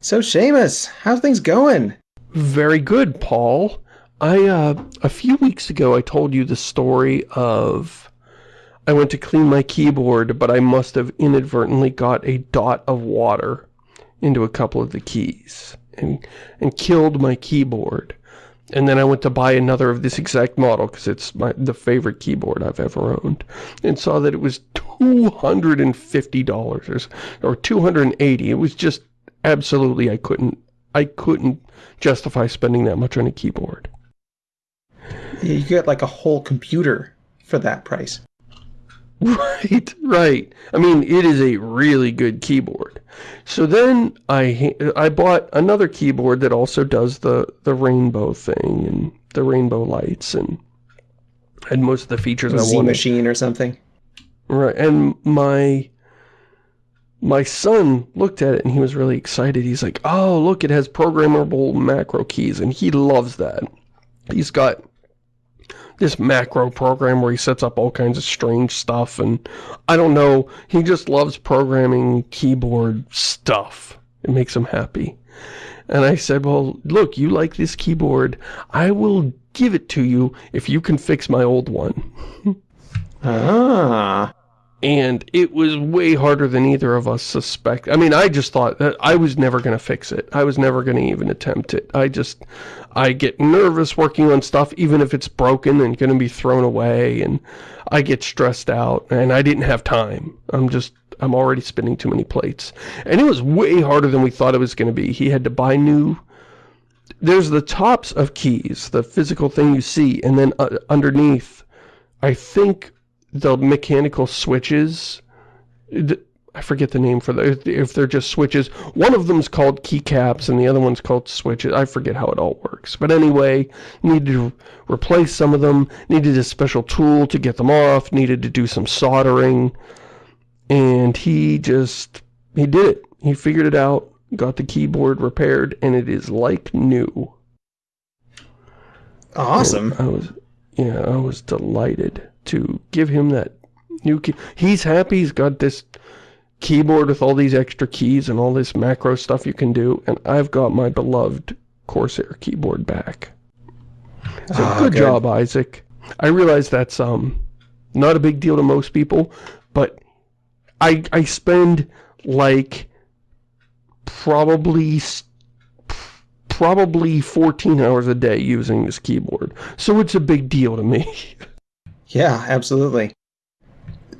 So Shamus, how's things going? Very good, Paul. I, uh, a few weeks ago I told you the story of I went to clean my keyboard, but I must have inadvertently got a dot of water into a couple of the keys and, and killed my keyboard. And then I went to buy another of this exact model because it's my the favorite keyboard I've ever owned. And saw that it was $250 or, or 280 It was just absolutely I couldn't I couldn't justify spending that much on a keyboard. You get like a whole computer for that price. Right, right. I mean, it is a really good keyboard. So then I I bought another keyboard that also does the the rainbow thing and the rainbow lights and and most of the features I Z wanted. machine or something. Right, and my my son looked at it and he was really excited. He's like, oh, look, it has programmable macro keys, and he loves that. He's got this macro program where he sets up all kinds of strange stuff, and I don't know, he just loves programming keyboard stuff. It makes him happy. And I said, well, look, you like this keyboard. I will give it to you if you can fix my old one. ah and it was way harder than either of us suspect. I mean, I just thought that I was never going to fix it. I was never going to even attempt it. I just, I get nervous working on stuff, even if it's broken and going to be thrown away, and I get stressed out, and I didn't have time. I'm just, I'm already spinning too many plates. And it was way harder than we thought it was going to be. He had to buy new, there's the tops of keys, the physical thing you see, and then uh, underneath, I think the mechanical switches, I forget the name for the, if they're just switches. One of them's called keycaps and the other one's called switches. I forget how it all works. But anyway, needed to replace some of them, needed a special tool to get them off, needed to do some soldering. And he just, he did it. He figured it out, got the keyboard repaired, and it is like new. Awesome. And I was, yeah, I was delighted to give him that new key. He's happy he's got this keyboard with all these extra keys and all this macro stuff you can do, and I've got my beloved Corsair keyboard back. So oh, good, good job, Isaac. I realize that's um not a big deal to most people, but I I spend like probably probably 14 hours a day using this keyboard. So it's a big deal to me. Yeah, absolutely.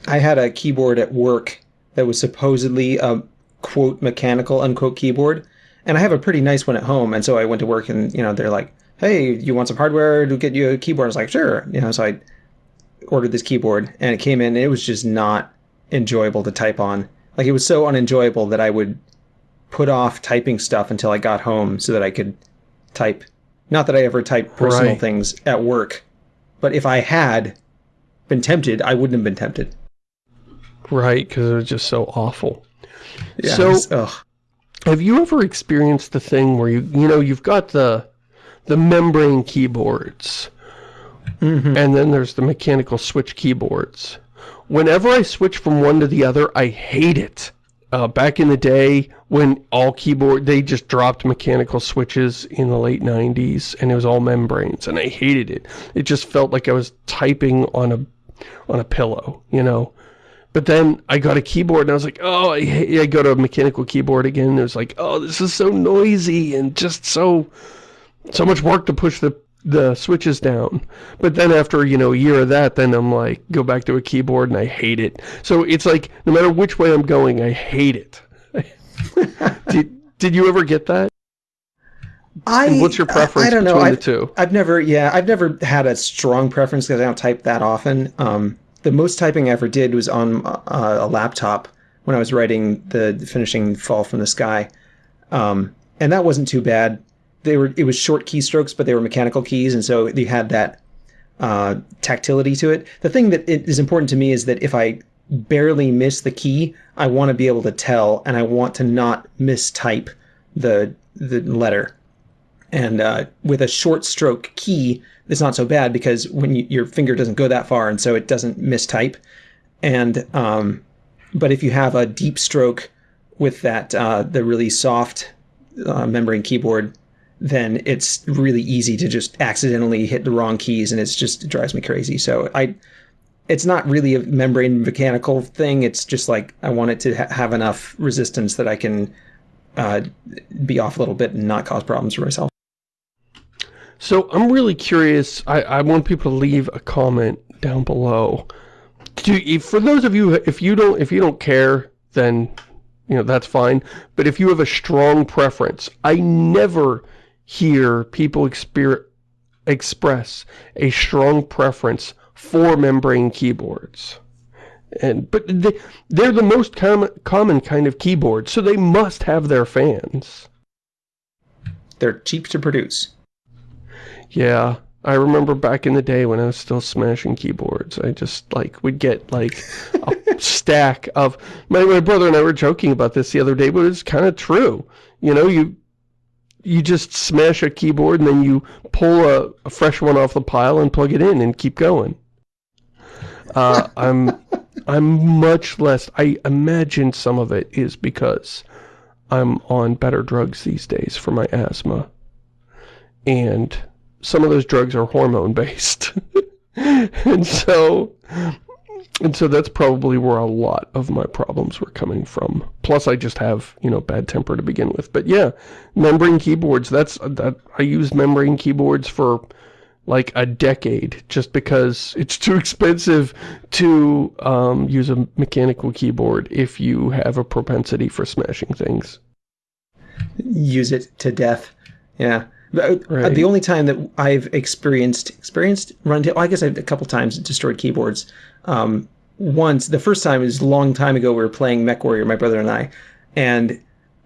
I had a keyboard at work that was supposedly a quote mechanical unquote keyboard, and I have a pretty nice one at home. And so I went to work, and you know they're like, "Hey, you want some hardware to get you a keyboard?" I was like, "Sure." You know, so I ordered this keyboard, and it came in, and it was just not enjoyable to type on. Like it was so unenjoyable that I would put off typing stuff until I got home so that I could type. Not that I ever typed personal right. things at work, but if I had, been tempted, I wouldn't have been tempted. Right, because it was just so awful. Yeah, so, was, have you ever experienced the thing where you, you know, you've got the, the membrane keyboards, mm -hmm. and then there's the mechanical switch keyboards. Whenever I switch from one to the other, I hate it. Uh, back in the day when all keyboard they just dropped mechanical switches in the late 90s and it was all membranes and I hated it it just felt like I was typing on a on a pillow, you know. But then I got a keyboard and I was like, oh, I, I go to a mechanical keyboard again. And it was like, oh, this is so noisy and just so, so much work to push the, the switches down. But then after, you know, a year of that, then I'm like, go back to a keyboard and I hate it. So it's like, no matter which way I'm going, I hate it. did, did you ever get that? I, and what's your preference I, I don't know. I've, the two? I've never, yeah, I've never had a strong preference because I don't type that often. Um, the most typing I ever did was on uh, a laptop when I was writing the finishing Fall from the Sky, um, and that wasn't too bad. They were it was short keystrokes, but they were mechanical keys, and so you had that uh, tactility to it. The thing that is important to me is that if I barely miss the key, I want to be able to tell, and I want to not mistype the the letter. And uh, with a short stroke key, it's not so bad because when you, your finger doesn't go that far, and so it doesn't mistype. And um, but if you have a deep stroke with that uh, the really soft uh, membrane keyboard, then it's really easy to just accidentally hit the wrong keys, and it's just it drives me crazy. So I, it's not really a membrane mechanical thing. It's just like I want it to ha have enough resistance that I can uh, be off a little bit and not cause problems for myself. So I'm really curious. I, I want people to leave a comment down below. Do, if, for those of you, if you don't, if you don't care, then you know that's fine. But if you have a strong preference, I never hear people express a strong preference for membrane keyboards. And but they, they're the most common common kind of keyboard, so they must have their fans. They're cheap to produce. Yeah, I remember back in the day when I was still smashing keyboards, I just, like, would get, like, a stack of... My, my brother and I were joking about this the other day, but it's kind of true. You know, you you just smash a keyboard and then you pull a, a fresh one off the pile and plug it in and keep going. Uh, I'm I'm much less... I imagine some of it is because I'm on better drugs these days for my asthma. And some of those drugs are hormone based. and so and so that's probably where a lot of my problems were coming from. Plus I just have, you know, bad temper to begin with. But yeah, membrane keyboards, that's that I used membrane keyboards for like a decade just because it's too expensive to um, use a mechanical keyboard if you have a propensity for smashing things. Use it to death. Yeah. Uh, right. The only time that I've experienced experienced run well, I guess I've a couple times destroyed keyboards. Um, once the first time was a long time ago. We were playing MechWarrior, my brother and I, and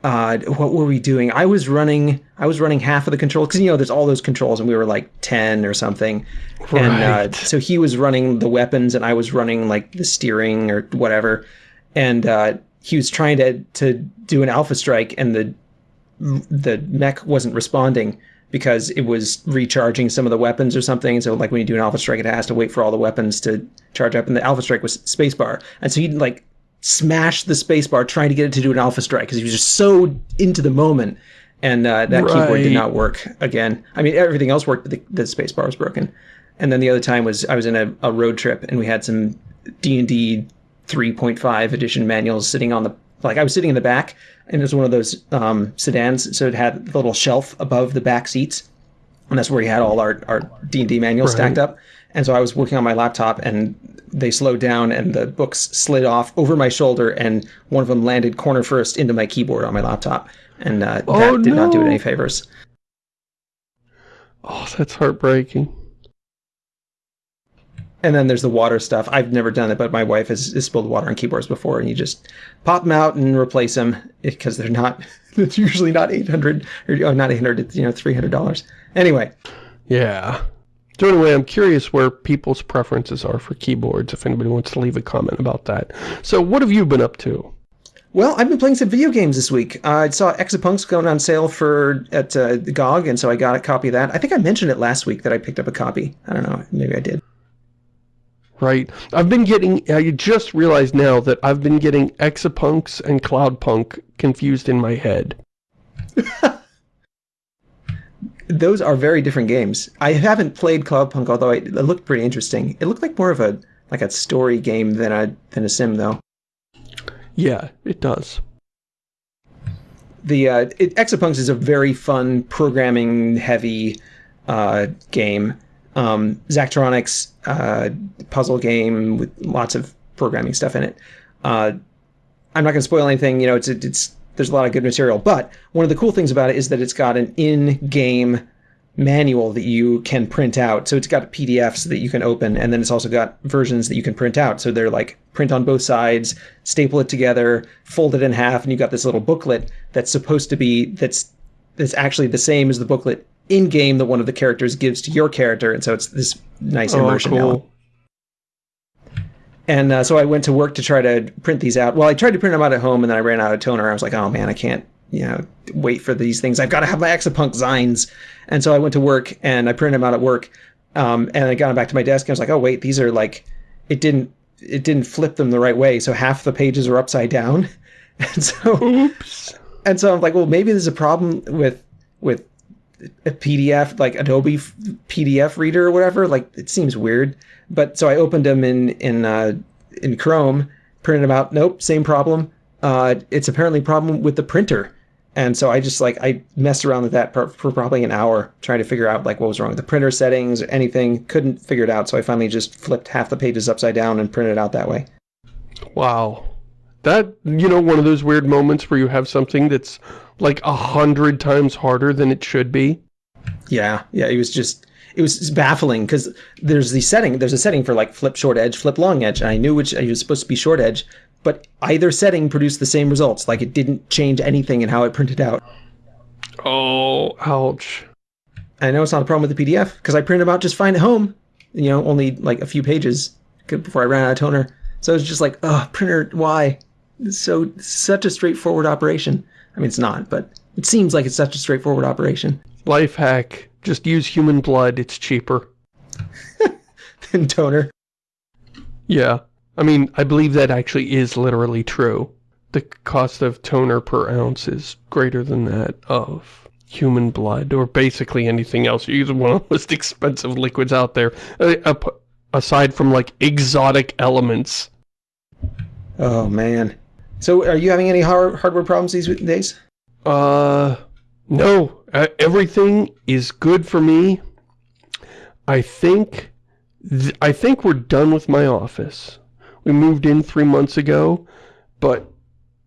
uh, what were we doing? I was running. I was running half of the controls because you know there's all those controls, and we were like ten or something. Right. And uh, so he was running the weapons, and I was running like the steering or whatever. And uh, he was trying to to do an alpha strike, and the the mech wasn't responding because it was recharging some of the weapons or something. So like when you do an alpha strike, it has to wait for all the weapons to charge up. And the alpha strike was spacebar. And so he'd like smash the spacebar trying to get it to do an alpha strike because he was just so into the moment. And uh, that right. keyboard did not work again. I mean, everything else worked, but the, the spacebar was broken. And then the other time was I was in a, a road trip and we had some D&D 3.5 edition manuals sitting on the like I was sitting in the back and it was one of those um, sedans, so it had the little shelf above the back seats, and that's where we had all our our D and D manuals right. stacked up. And so I was working on my laptop, and they slowed down, and the books slid off over my shoulder, and one of them landed corner first into my keyboard on my laptop, and uh, oh, that did no. not do it any favors. Oh, that's heartbreaking. And then there's the water stuff. I've never done it, but my wife has, has spilled water on keyboards before, and you just pop them out and replace them because they're not. It's usually not eight hundred or oh, not eight hundred. It's you know three hundred dollars. Anyway. Yeah. So anyway, I'm curious where people's preferences are for keyboards. If anybody wants to leave a comment about that. So what have you been up to? Well, I've been playing some video games this week. Uh, I saw Exapunks going on sale for at uh, GOG, and so I got a copy of that. I think I mentioned it last week that I picked up a copy. I don't know. Maybe I did right? I've been getting, I just realized now that I've been getting Exapunks and Cloudpunk confused in my head. Those are very different games. I haven't played Cloudpunk, although it, it looked pretty interesting. It looked like more of a like a story game than a than a sim, though. Yeah, it does. The uh, it, Exapunks is a very fun programming heavy uh, game um, Zachtronics uh, puzzle game with lots of programming stuff in it. Uh, I'm not going to spoil anything. You know, it's it's there's a lot of good material. But one of the cool things about it is that it's got an in-game manual that you can print out. So it's got PDFs that you can open, and then it's also got versions that you can print out. So they're like print on both sides, staple it together, fold it in half, and you've got this little booklet that's supposed to be that's that's actually the same as the booklet in game that one of the characters gives to your character, and so it's this nice oh, immersion. Oh, cool. And uh, so I went to work to try to print these out. Well, I tried to print them out at home, and then I ran out of toner. I was like, oh man, I can't, you know, wait for these things. I've got to have my Exapunk Zines. And so I went to work and I printed them out at work. Um, and I got them back to my desk. And I was like, oh wait, these are like, it didn't, it didn't flip them the right way. So half the pages are upside down. And so, Oops and so I'm like, well, maybe there's a problem with with a PDF, like Adobe PDF reader or whatever. Like it seems weird. But so I opened them in in uh, in Chrome, printed them out. Nope, same problem. Uh, it's apparently a problem with the printer. And so I just like I messed around with that for, for probably an hour trying to figure out like what was wrong with the printer settings or anything. Couldn't figure it out. So I finally just flipped half the pages upside down and printed it out that way. Wow. That, you know, one of those weird moments where you have something that's like a hundred times harder than it should be. Yeah, yeah, it was just it was baffling because there's the setting there's a setting for like flip short edge, flip long edge, and I knew which it was supposed to be short edge, but either setting produced the same results. Like it didn't change anything in how it printed out. Oh, ouch. I know it's not a problem with the PDF because I printed them out just fine at home. You know, only like a few pages before I ran out of toner. So it's just like, oh, printer, why? It's so such a straightforward operation. I mean, it's not, but it seems like it's such a straightforward operation. Life hack. Just use human blood. It's cheaper. than toner. Yeah. I mean, I believe that actually is literally true. The cost of toner per ounce is greater than that of human blood, or basically anything else. You're using one of the most expensive liquids out there, uh, aside from, like, exotic elements. Oh, man. So, are you having any hard hardware problems these days? Uh, no. Uh, everything is good for me. I think... I think we're done with my office. We moved in three months ago, but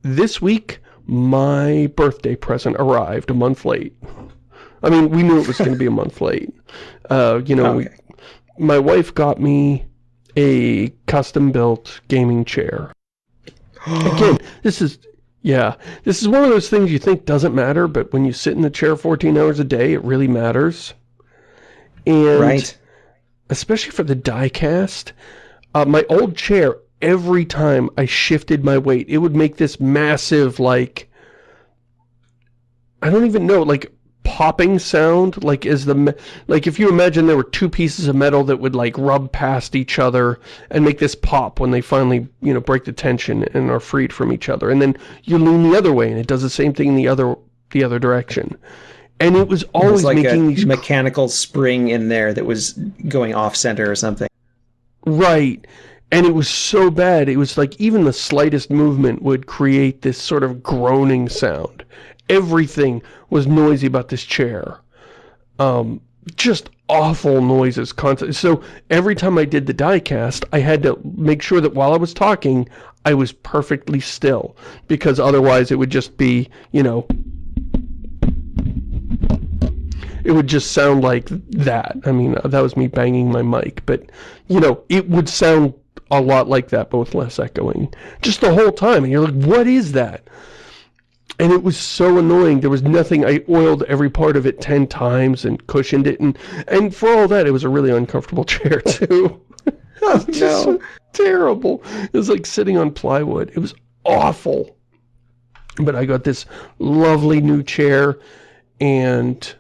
this week, my birthday present arrived a month late. I mean, we knew it was going to be a month late. Uh, you know, okay. we, my wife got me a custom-built gaming chair. Again, this is, yeah, this is one of those things you think doesn't matter, but when you sit in the chair 14 hours a day, it really matters. And right. especially for the die-cast, uh, my old chair, every time I shifted my weight, it would make this massive, like, I don't even know, like, popping sound like is the like if you imagine there were two pieces of metal that would like rub past each other and make this pop when they finally you know break the tension and are freed from each other and then you lean the other way and it does the same thing in the other the other direction. And it was always it was like making these mechanical spring in there that was going off center or something. Right. And it was so bad it was like even the slightest movement would create this sort of groaning sound everything was noisy about this chair. Um, just awful noises constantly. So every time I did the diecast, I had to make sure that while I was talking, I was perfectly still. Because otherwise it would just be, you know, it would just sound like that. I mean, that was me banging my mic. But, you know, it would sound a lot like that, but with less echoing. Just the whole time. And you're like, what is that? And it was so annoying. There was nothing. I oiled every part of it 10 times and cushioned it. And, and for all that, it was a really uncomfortable chair, too. oh, no. Terrible. It was like sitting on plywood. It was awful. But I got this lovely new chair, and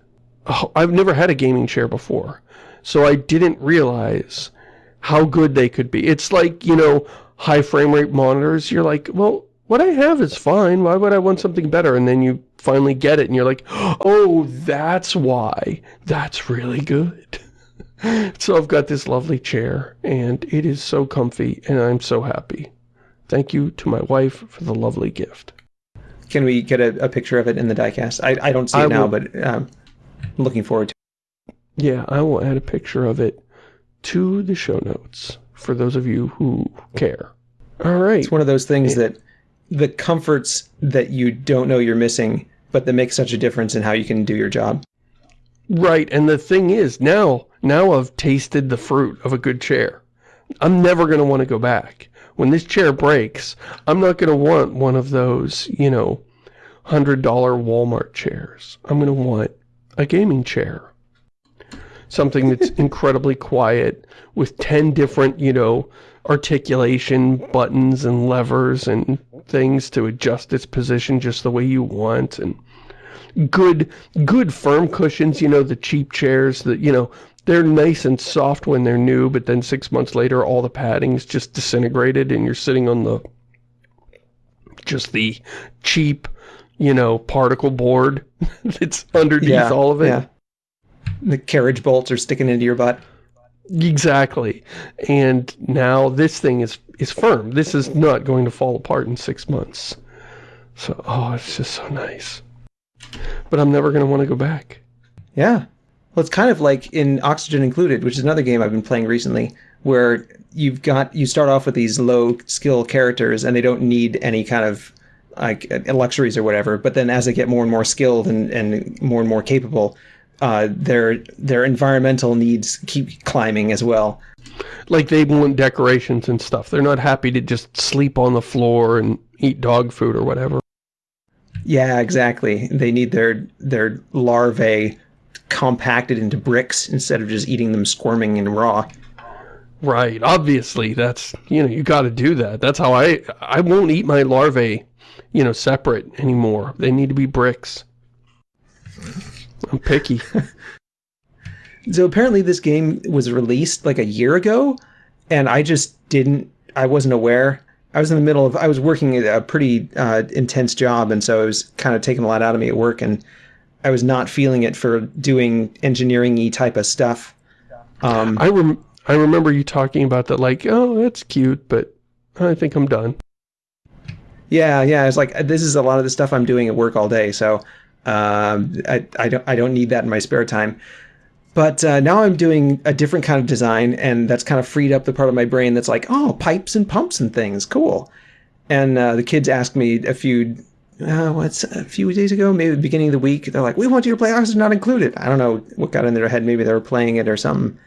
oh, I've never had a gaming chair before. So I didn't realize how good they could be. It's like, you know, high frame rate monitors. You're like, well, what I have is fine. Why would I want something better? And then you finally get it and you're like, oh, that's why. That's really good. so I've got this lovely chair and it is so comfy and I'm so happy. Thank you to my wife for the lovely gift. Can we get a, a picture of it in the diecast? I, I don't see it I now, will, but um, I'm looking forward to it. Yeah, I will add a picture of it to the show notes for those of you who care. All right. It's one of those things that the comforts that you don't know you're missing, but that make such a difference in how you can do your job. Right, and the thing is, now, now I've tasted the fruit of a good chair. I'm never going to want to go back. When this chair breaks, I'm not going to want one of those, you know, $100 Walmart chairs. I'm going to want a gaming chair. Something that's incredibly quiet with 10 different, you know, articulation buttons and levers and things to adjust its position just the way you want and good good firm cushions you know the cheap chairs that you know they're nice and soft when they're new but then six months later all the padding's just disintegrated and you're sitting on the just the cheap you know, particle board that's underneath Yeah, all of it. yeah. The carriage bolts are sticking into your butt. Exactly. And now this thing is is firm. This is not going to fall apart in six months. So, oh, it's just so nice. But I'm never going to want to go back. Yeah. Well, it's kind of like in Oxygen Included, which is another game I've been playing recently, where you've got you start off with these low skill characters and they don't need any kind of like luxuries or whatever. But then as they get more and more skilled and, and more and more capable, uh, their their environmental needs keep climbing as well. Like they want decorations and stuff. They're not happy to just sleep on the floor and eat dog food or whatever. Yeah, exactly. They need their their larvae compacted into bricks instead of just eating them squirming and raw. Right. Obviously, that's, you know, you got to do that. That's how I, I won't eat my larvae, you know, separate anymore. They need to be bricks. I'm picky. So apparently this game was released like a year ago, and I just didn't. I wasn't aware. I was in the middle of. I was working a pretty uh, intense job, and so it was kind of taking a lot out of me at work, and I was not feeling it for doing engineering-y type of stuff. Um, I rem I remember you talking about that like, oh, that's cute, but I think I'm done. yeah, yeah. It's like this is a lot of the stuff I'm doing at work all day, so um, I, I don't I don't need that in my spare time. But uh, now I'm doing a different kind of design, and that's kind of freed up the part of my brain that's like, oh, pipes and pumps and things, cool. And uh, the kids asked me a few, uh, what's a few days ago, maybe the beginning of the week, they're like, we want you to play Oxygen Not Included. I don't know what got in their head. Maybe they were playing it or something.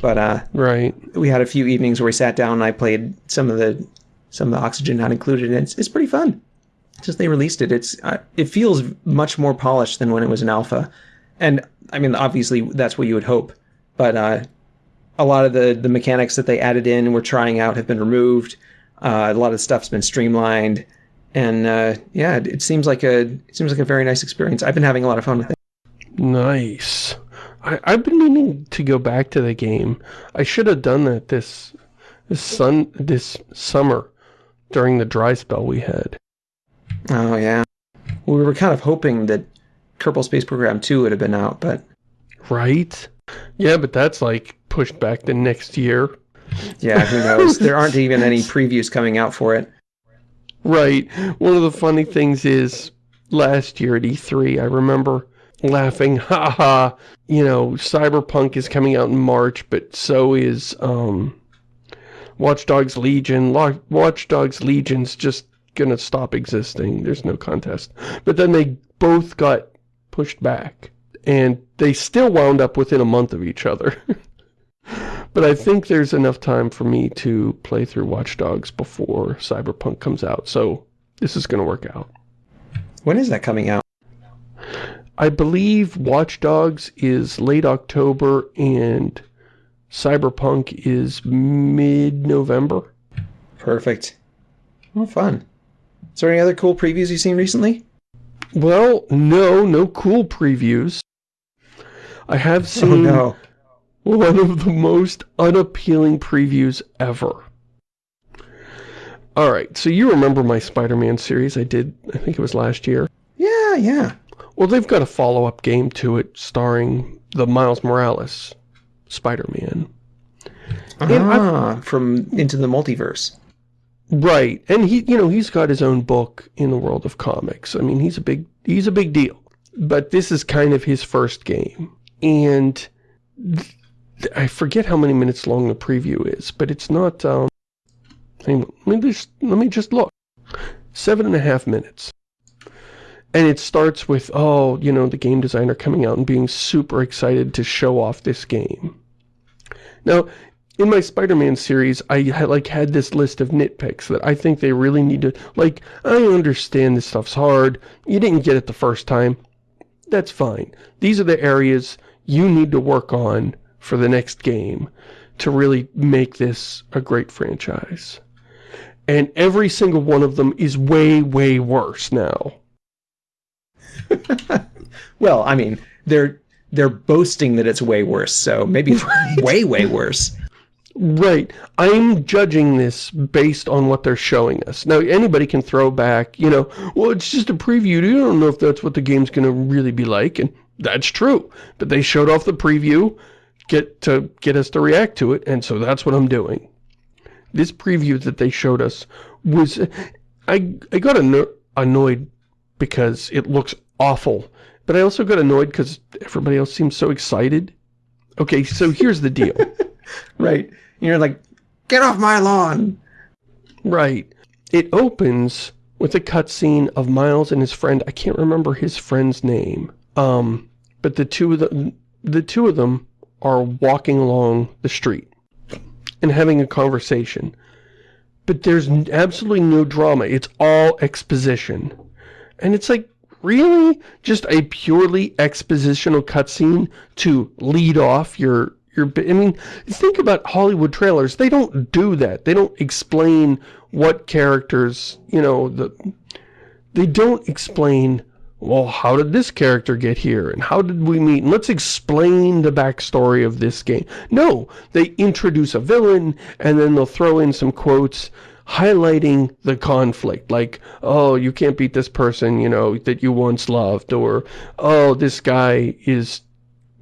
But uh, Right. we had a few evenings where we sat down and I played some of the some of the Oxygen Not Included, and it's it's pretty fun. Just they released it, it's uh, it feels much more polished than when it was an alpha, and I mean obviously that's what you would hope, but uh, a lot of the the mechanics that they added in we're trying out have been removed. Uh, a lot of stuff's been streamlined, and uh, yeah, it, it seems like a it seems like a very nice experience. I've been having a lot of fun with it. Nice. I, I've been meaning to go back to the game. I should have done that this this sun this summer during the dry spell we had. Oh yeah, we were kind of hoping that Kerbal Space Program Two would have been out, but Right? Yeah, but that's like pushed back the next year. Yeah, who knows? there aren't even any previews coming out for it. Right. One of the funny things is last year at E3, I remember laughing, ha ha, you know, Cyberpunk is coming out in March, but so is um Watch Dogs Legion. Watch Dogs Legion's just gonna stop existing. There's no contest. But then they both got pushed back. And they still wound up within a month of each other. but I think there's enough time for me to play through Watch Dogs before Cyberpunk comes out. So this is going to work out. When is that coming out? I believe Watch Dogs is late October and Cyberpunk is mid-November. Perfect. Well, fun. Is there any other cool previews you've seen recently? Well, no, no cool previews. I have Oh seen no. one of the most unappealing previews ever. Alright, so you remember my Spider-Man series I did, I think it was last year. Yeah, yeah. Well, they've got a follow-up game to it starring the Miles Morales Spider-Man. Ah, from Into the Multiverse. Right. And he, you know, he's got his own book in the world of comics. I mean, he's a big, he's a big deal. But this is kind of his first game. And I forget how many minutes long the preview is, but it's not, um, on, let me just, let me just look. Seven and a half minutes. And it starts with, oh, you know, the game designer coming out and being super excited to show off this game. Now, in my Spider-Man series, I had, like had this list of nitpicks that I think they really need to, like, I understand this stuff's hard. You didn't get it the first time. That's fine. These are the areas you need to work on for the next game to really make this a great franchise. And every single one of them is way, way worse now. Well, I mean, they're they're boasting that it's way worse, so maybe way, way worse. Right. I'm judging this based on what they're showing us. Now, anybody can throw back, you know, well, it's just a preview. You don't know if that's what the game's going to really be like. And that's true. But they showed off the preview get to get us to react to it. And so that's what I'm doing. This preview that they showed us was... I, I got anno annoyed because it looks awful. But I also got annoyed because everybody else seems so excited. Okay, so here's the deal. right. You're like, get off my lawn. Right. It opens with a cutscene of Miles and his friend. I can't remember his friend's name. Um, but the two of them, the two of them are walking along the street and having a conversation. But there's absolutely no drama. It's all exposition. And it's like, really? Just a purely expositional cutscene to lead off your I mean, think about Hollywood trailers. They don't do that. They don't explain what characters, you know, the they don't explain, well, how did this character get here? And how did we meet? And let's explain the backstory of this game. No, they introduce a villain, and then they'll throw in some quotes highlighting the conflict. Like, oh, you can't beat this person, you know, that you once loved. Or, oh, this guy is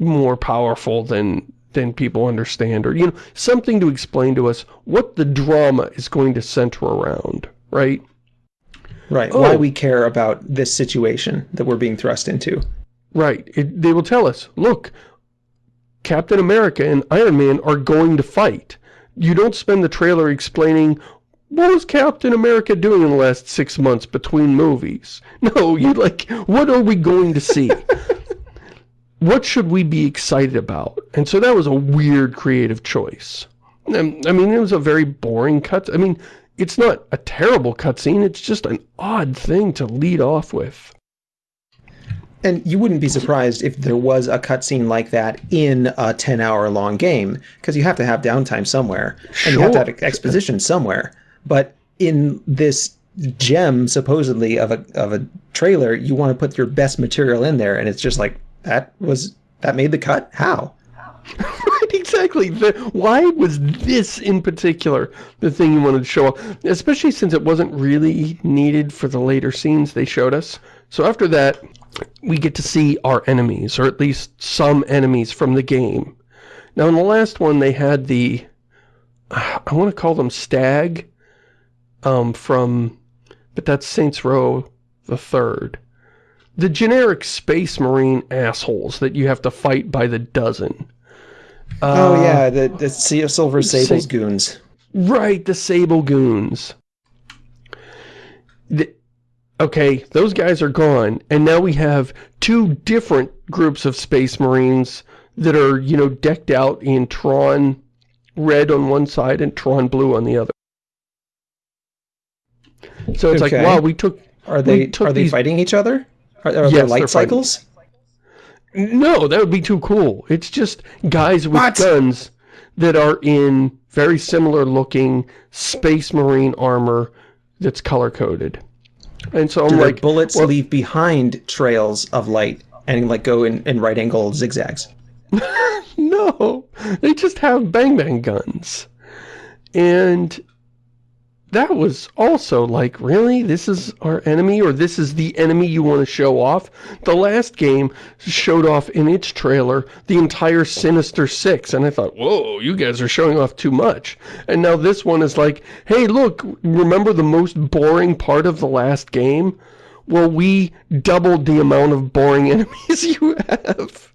more powerful than than people understand or you know something to explain to us what the drama is going to center around right right oh. why we care about this situation that we're being thrust into right it, they will tell us look Captain America and Iron Man are going to fight you don't spend the trailer explaining what was Captain America doing in the last six months between movies? No, you like, what are we going to see? what should we be excited about? And so that was a weird creative choice. I mean, it was a very boring cut. I mean, it's not a terrible cutscene. It's just an odd thing to lead off with. And you wouldn't be surprised if there was a cutscene like that in a 10-hour long game, because you have to have downtime somewhere, sure. and you have to have exposition somewhere. But in this gem, supposedly, of a, of a trailer, you want to put your best material in there, and it's just like, that was that made the cut? How? right, exactly. The, why was this in particular the thing you wanted to show off? Especially since it wasn't really needed for the later scenes they showed us. So after that, we get to see our enemies, or at least some enemies from the game. Now in the last one they had the, I want to call them Stag, um, from, but that's Saints Row the third the generic space marine assholes that you have to fight by the dozen. oh uh, yeah, the, the Silver Sables Sa goons. Right, the Sable goons. The, okay, those guys are gone, and now we have two different groups of space marines that are, you know, decked out in Tron red on one side and Tron blue on the other. So it's okay. like, wow, we took... Are they are they these... fighting each other? Are, are yes, there light cycles? No, that would be too cool. It's just guys with what? guns that are in very similar looking space marine armor that's color coded. And so I'm like bullets well, leave behind trails of light and like go in, in right angle zigzags. no, they just have bang bang guns. And that was also like, really? This is our enemy? Or this is the enemy you want to show off? The last game showed off in its trailer the entire Sinister Six, and I thought, whoa, you guys are showing off too much. And now this one is like, hey, look, remember the most boring part of the last game? Well, we doubled the amount of boring enemies you have.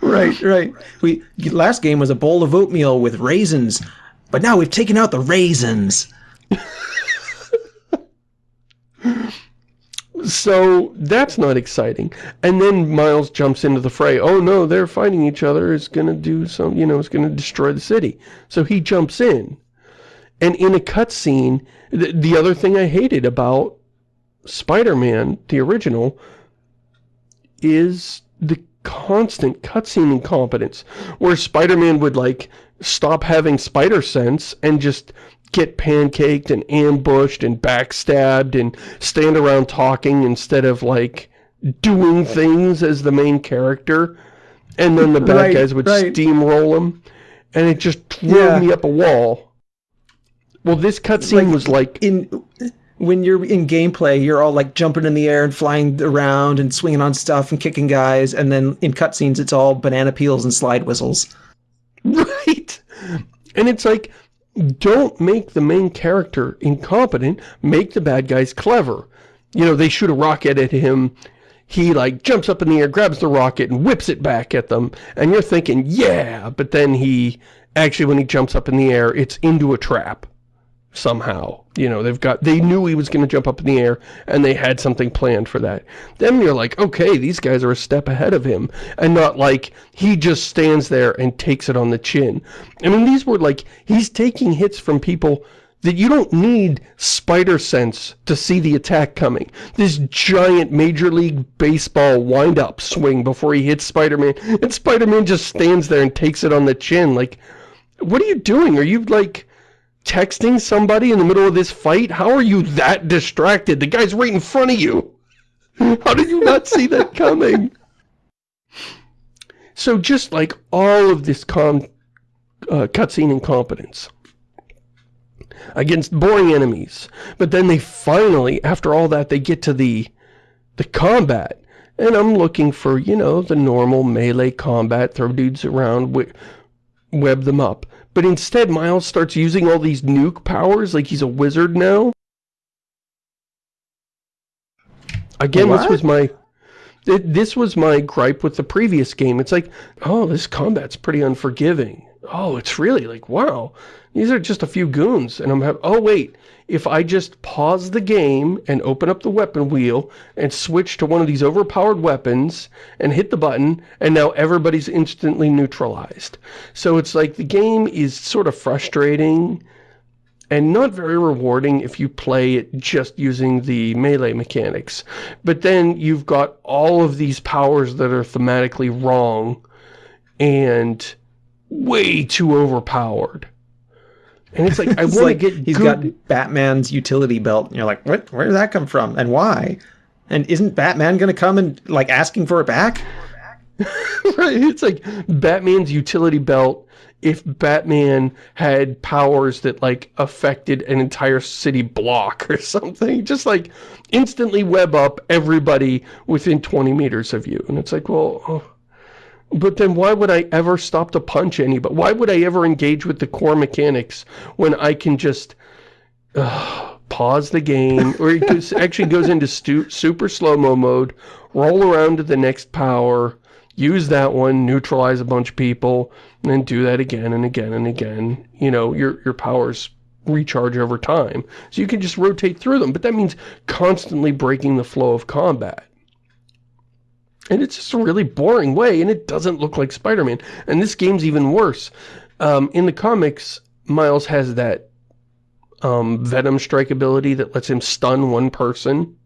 right, right. We Last game was a bowl of oatmeal with raisins. But now we've taken out the raisins. so that's not exciting. And then Miles jumps into the fray. Oh no, they're fighting each other. It's going to do some, you know, it's going to destroy the city. So he jumps in. And in a cutscene, the, the other thing I hated about Spider-Man, the original, is the constant cutscene incompetence. Where Spider-Man would like stop having spider sense and just get pancaked and ambushed and backstabbed and stand around talking instead of like doing things as the main character and then the bad right, guys would right. steamroll him and it just threw Yeah. me up a wall. Well, this cutscene Like, was like, in when you're in gameplay, you're all like jumping in the air and flying around and swinging on stuff and kicking guys, and then in cutscenes, it's all banana peels and slide whistles. right? And it's like, don't make the main character incompetent, make the bad guys clever. You know, they shoot a rocket at him, he like jumps up in the air, grabs the rocket and whips it back at them, and you're thinking, yeah, but then he, actually when he jumps up in the air, it's into a trap. Somehow, you know, they've got, they knew he was going to jump up in the air, and they had something planned for that. Then you're like, okay, these guys are a step ahead of him, and not like, he just stands there and takes it on the chin. I mean, these were like, he's taking hits from people that you don't need spider sense to see the attack coming. This giant Major League Baseball wind-up swing before he hits Spider-Man, and Spider-Man just stands there and takes it on the chin, like, what are you doing? Are you, like, texting somebody in the middle of this fight? How are you that distracted? The guy's right in front of you. How did you not see that coming? So just like all of this com uh, cutscene incompetence against boring enemies. But then they finally, after all that, they get to the the combat. And I'm looking for, you know, the normal melee combat, throw dudes around, we web them up. But instead, Miles starts using all these nuke powers like he's a wizard now. Again, this was my... th- This was my gripe with the previous game. It's like, oh, this combat's pretty unforgiving. Oh, it's really like, wow, these are just a few goons. And I'm having, oh, wait, if I just pause the game and open up the weapon wheel and switch to one of these overpowered weapons and hit the button, and now everybody's instantly neutralized. So it's like the game is sort of frustrating and not very rewarding if you play it just using the melee mechanics. But then you've got all of these powers that are thematically wrong and way too overpowered. And it's like, I want like to get he's good... got Batman's utility belt, and you're like, what? Where did that come from, and why? And isn't Batman going to come and like asking for it back? right, it's like Batman's utility belt if Batman had powers that like affected an entire city block or something. Just like instantly web up everybody within 20 meters of you. And it's like, well, oh. But then why would I ever stop to punch anybody? Why would I ever engage with the core mechanics when I can just uh, pause the game or it goes, actually goes into super slow-mo mode, roll around to the next power, use that one, neutralize a bunch of people, and then do that again and again and again. You know, your, your powers recharge over time. So you can just rotate through them, but that means constantly breaking the flow of combat. And it's just a really boring way, and it doesn't look like Spider-Man. And this game's even worse. Um, in the comics, Miles has that um, Venom strike ability that lets him stun one person.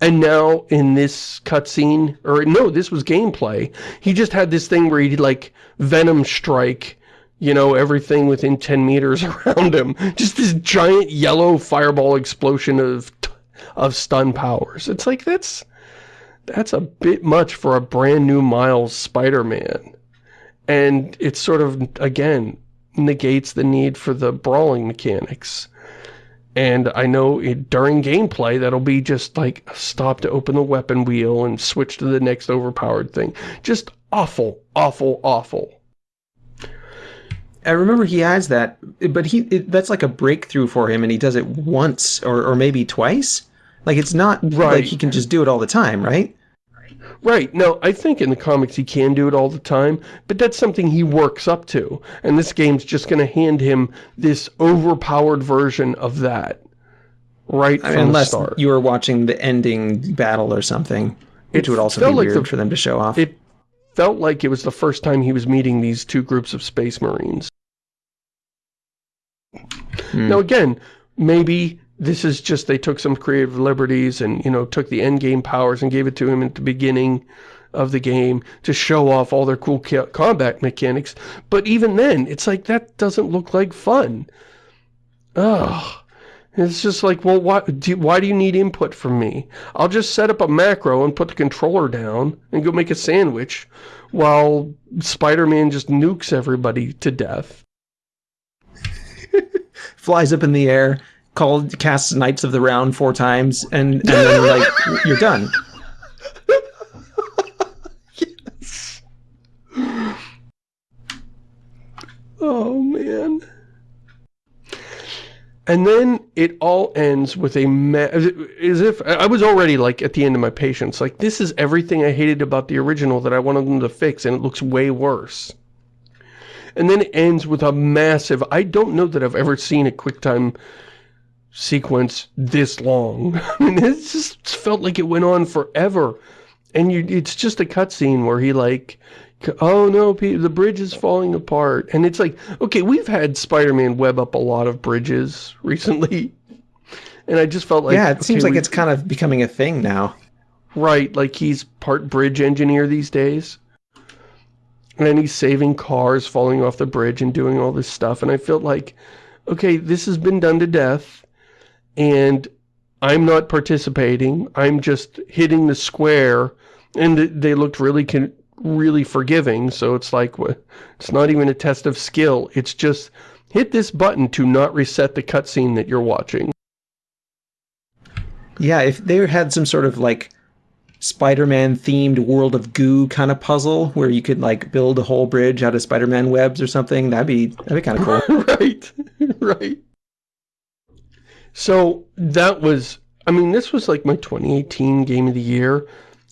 And now in this cutscene, or no, this was gameplay, he just had this thing where he'd like Venom strike, you know, everything within 10 meters around him. Just this giant yellow fireball explosion of, of stun powers. It's like, that's, that's a bit much for a brand new Miles Spider-Man. And it sort of, again, negates the need for the brawling mechanics. And I know it, during gameplay, that'll be just like stop to open the weapon wheel and switch to the next overpowered thing. Just awful, awful, awful. I remember he has that, but he it, that's like a breakthrough for him, and he does it once or, or maybe twice. Like it's not Right. like he can just do it all the time, right? Right, Now, I think in the comics he can do it all the time, but that's something he works up to. And this game's just going to hand him this overpowered version of that. Right I from mean, unless the start. you were watching the ending battle or something, which It would also be like weird the- for them to show off. It felt like it was the first time he was meeting these two groups of space marines. Hmm. Now again, maybe this is just they took some creative liberties and, you know, took the end game powers and gave it to him at the beginning of the game to show off all their cool combat mechanics. But even then, it's like, that doesn't look like fun. Ugh. It's just like, well, why do, why do you need input from me? I'll just set up a macro and put the controller down and go make a sandwich while Spider-Man just nukes everybody to death. Flies up in the air, called, casts Knights of the Round four times, and, and then like, you're done. yes. Oh, man. And then it all ends with a as if I was already like at the end of my patience. Like this is everything I hated about the original that I wanted them to fix and it looks way worse. And then it ends with a massive, I don't know that I've ever seen a QuickTime sequence this long. I mean, it just felt like it went on forever. And you, it's just a cutscene where he like oh no, the bridge is falling apart. And it's like, okay, we've had Spider-Man web up a lot of bridges recently. And I just felt like... Yeah, it okay, seems like it's kind of becoming a thing now. Right, like he's part bridge engineer these days. And he's saving cars falling off the bridge and doing all this stuff. And I felt like, okay, this has been done to death. And I'm not participating. I'm just hitting the square. And they looked really really forgiving, so it's like, it's not even a test of skill. It's just, hit this button to not reset the cutscene that you're watching. Yeah, if they had some sort of, like, Spider-Man themed World of Goo kind of puzzle where you could like build a whole bridge out of Spider-Man webs or something, that'd be that'd be kind of cool. right. right. So that was I mean this was like my 2018 game of the year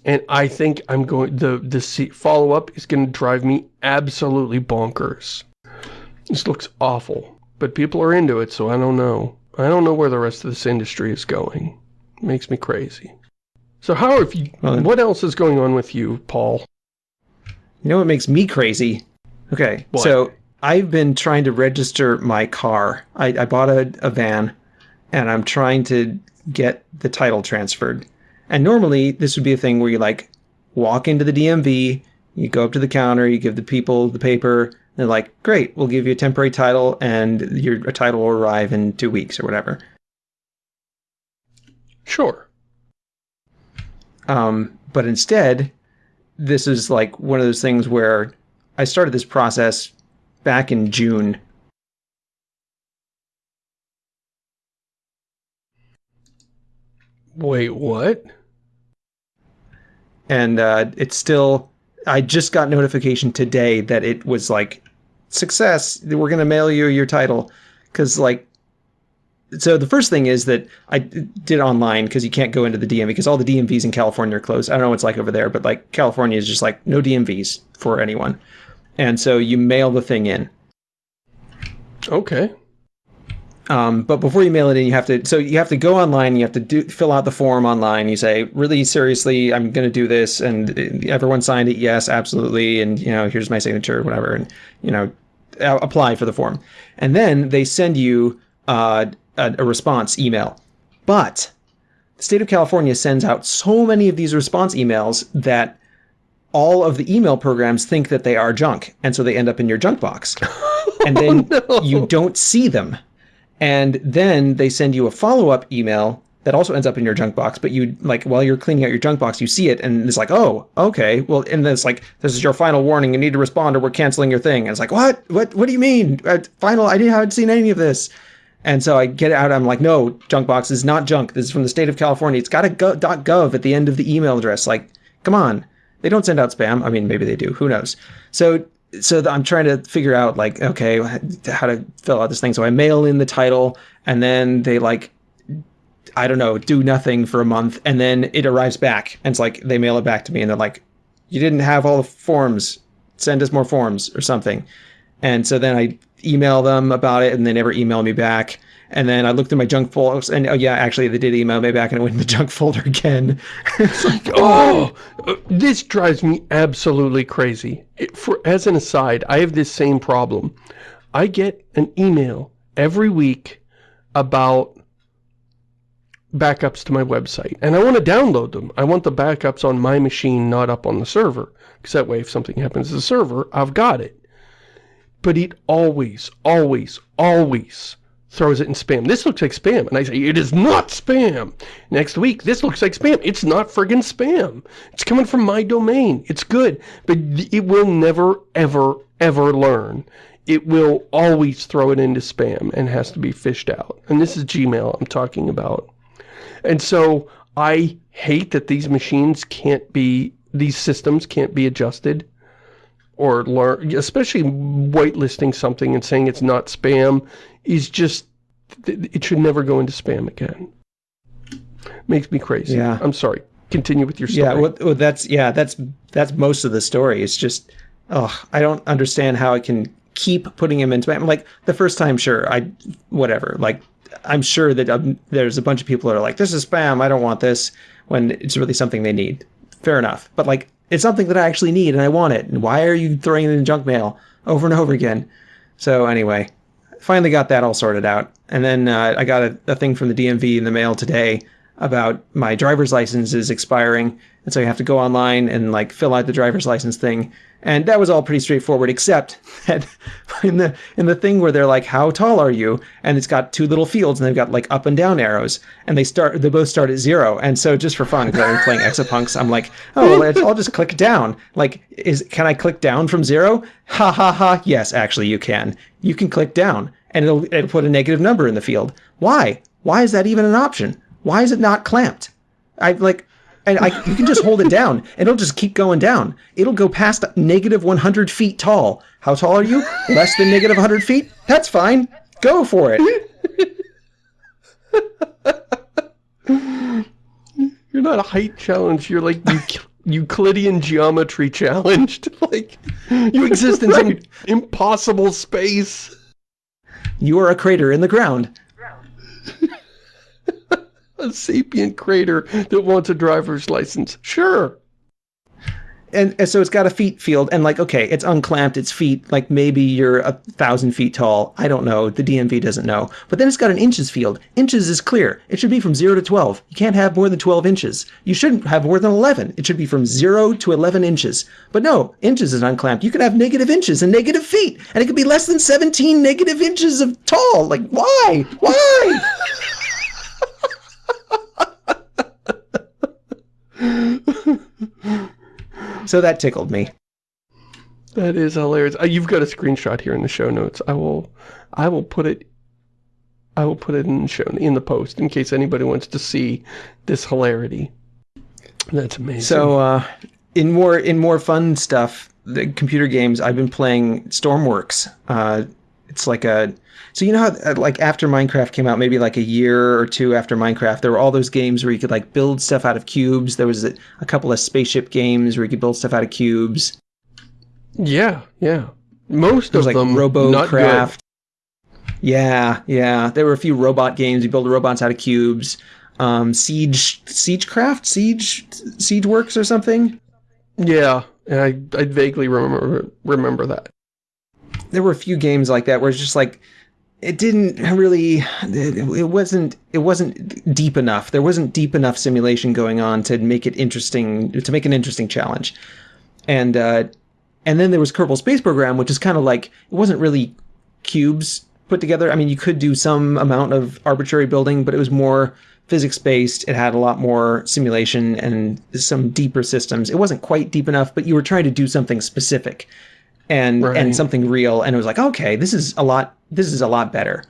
and I think I'm going, the, the follow-up is going to drive me absolutely bonkers. This looks awful, but people are into it, so I don't know. I don't know where the rest of this industry is going. It makes me crazy. So how have you, well, what else is going on with you, Paul? You know what makes me crazy? Okay, what? so I've been trying to register my car. I, I bought a, a van, and I'm trying to get the title transferred. And normally this would be a thing where you like walk into the DMV, you go up to the counter, you give the people the paper, they're like, great, we'll give you a temporary title and your title will arrive in two weeks or whatever. Sure. Um, but instead, this is like one of those things where I started this process back in June. Wait, what? and uh, it's still. I just got notification today that it was like success. We're gonna mail you your title because like. So the first thing is that I did online because you can't go into the DMV because all the DMVs in California are closed. I don't know what's like over there, but like California is just like no DMVs for anyone, and so you mail the thing in. Okay. Um, but before you mail it in, you have to, so you have to go online, you have to do, fill out the form online. You say, really seriously, I'm going to do this. And everyone signed it. Yes, absolutely. And, you know, here's my signature, whatever. And, you know, apply for the form. And then they send you uh, a, a response email. But the state of California sends out so many of these response emails that all of the email programs think that they are junk. And so they end up in your junk box. And then oh, no. you don't see them and then they send you a follow-up email that also ends up in your junk box, but you like while you're cleaning out your junk box, you see it and it's like, oh, okay. Well, and then it's like, this is your final warning. You need to respond or we're canceling your thing. And it's like, what? What? What do you mean? Uh, final? I didn't haven't seen any of this. And so I get out. I'm like, no, junk box is not junk. This is from the state of California. It's got a go- .gov at the end of the email address. Like, come on. They don't send out spam. I mean, maybe they do. Who knows? So so I'm trying to figure out like, okay, how to fill out this thing. So I mail in the title and then they like, I don't know, do nothing for a month. And then it arrives back and it's like, they mail it back to me and they're like, you didn't have all the forms, send us more forms or something. And so then I email them about it and they never email me back. And then I looked in my junk folder, and oh yeah, actually they did email me back, and I went in the junk folder again. it's like, oh, this drives me absolutely crazy. It, for as an aside, I have this same problem. I get an email every week about backups to my website, and I want to download them. I want the backups on my machine, not up on the server, because that way, if something happens to the server, I've got it. But it always, always, always throws it in spam. This looks like spam. And I say, it is not spam. Next week, this looks like spam. It's not friggin' spam. It's coming from my domain. It's good. But it will never, ever, ever learn. It will always throw it into spam and has to be fished out. And this is Gmail I'm talking about. And so I hate that these machines can't be, these systems can't be adjusted or learn, especially whitelisting something and saying it's not spam is just, it should never go into spam again. Makes me crazy. Yeah. I'm sorry. Continue with your story. Yeah, well, well, that's yeah, that's that's most of the story. It's just, oh, I don't understand how I can keep putting him in spam. Like the first time, sure, I whatever. Like I'm sure that um, there's a bunch of people that are like, this is spam. I don't want this. When it's really something they need. Fair enough. But like, it's something that I actually need and I want it. And why are you throwing it in junk mail over and over again? So anyway, finally got that all sorted out. And then uh, I got a, a, thing from the DMV in the mail today about my driver's license is expiring. And so you have to go online and like fill out the driver's license thing. And that was all pretty straightforward, except that in the in the thing where they're like, "How tall are you?" and it's got two little fields, and they've got like up and down arrows, and they start they both start at zero. And so just for fun, because I'm playing Exapunks, I'm like, "Oh, well, I'll just click down." Like, is can I click down from zero? Ha ha ha! Yes, actually, you can. You can click down, and it'll it'll put a negative number in the field. Why? Why is that even an option? Why is it not clamped? I like and I, you can just hold it down and it'll just keep going down. It'll go past negative 100 feet tall. How tall are you? Less than negative 100 feet? That's fine. Go for it. You're not a height challenge. You're like Euclidean geometry challenged. like, you exist in some impossible space. You are a crater in the ground a sapient crater that wants a driver's license. Sure. And, and, so it's got a feet field and like, okay, it's unclamped, it's feet, like maybe you're a thousand feet tall. I don't know. The DMV doesn't know. But then it's got an inches field. Inches is clear. It should be from zero to 12. You can't have more than 12 inches. You shouldn't have more than 11. It should be from zero to 11 inches. But no, inches is unclamped. You can have negative inches and negative feet. And it could be less than 17 negative inches of tall. Like, why? Why? so that tickled me. That is hilarious. Uh, you've got a screenshot here in the show notes. I will, I will put it, I will put it in the show in the post in case anybody wants to see this hilarity. That's amazing. So, uh, in more in more fun stuff, the computer games I've been playing Stormworks. Uh, it's like a so you know how uh, like after Minecraft came out, maybe like a year or two after Minecraft, there were all those games where you could like build stuff out of cubes. There was a, a couple of spaceship games where you could build stuff out of cubes. Yeah, yeah. Most of like them RoboCraft. Yeah, yeah. There were a few robot games. You build robots out of cubes. Um, Siege, Siegecraft, Siege, Siege Works or something. Yeah, and I I vaguely remember remember that. There were a few games like that where it's just like it didn't really it wasn't it wasn't deep enough. There wasn't deep enough simulation going on to make it interesting to make an interesting challenge. And uh, and then there was kerbal space program which is kind of like it wasn't really cubes put together. I mean you could do some amount of arbitrary building but it was more physics based it had a lot more simulation and some deeper systems. It wasn't quite deep enough but you were trying to do something specific and right. and something real and it was like okay this is a lot this is a lot better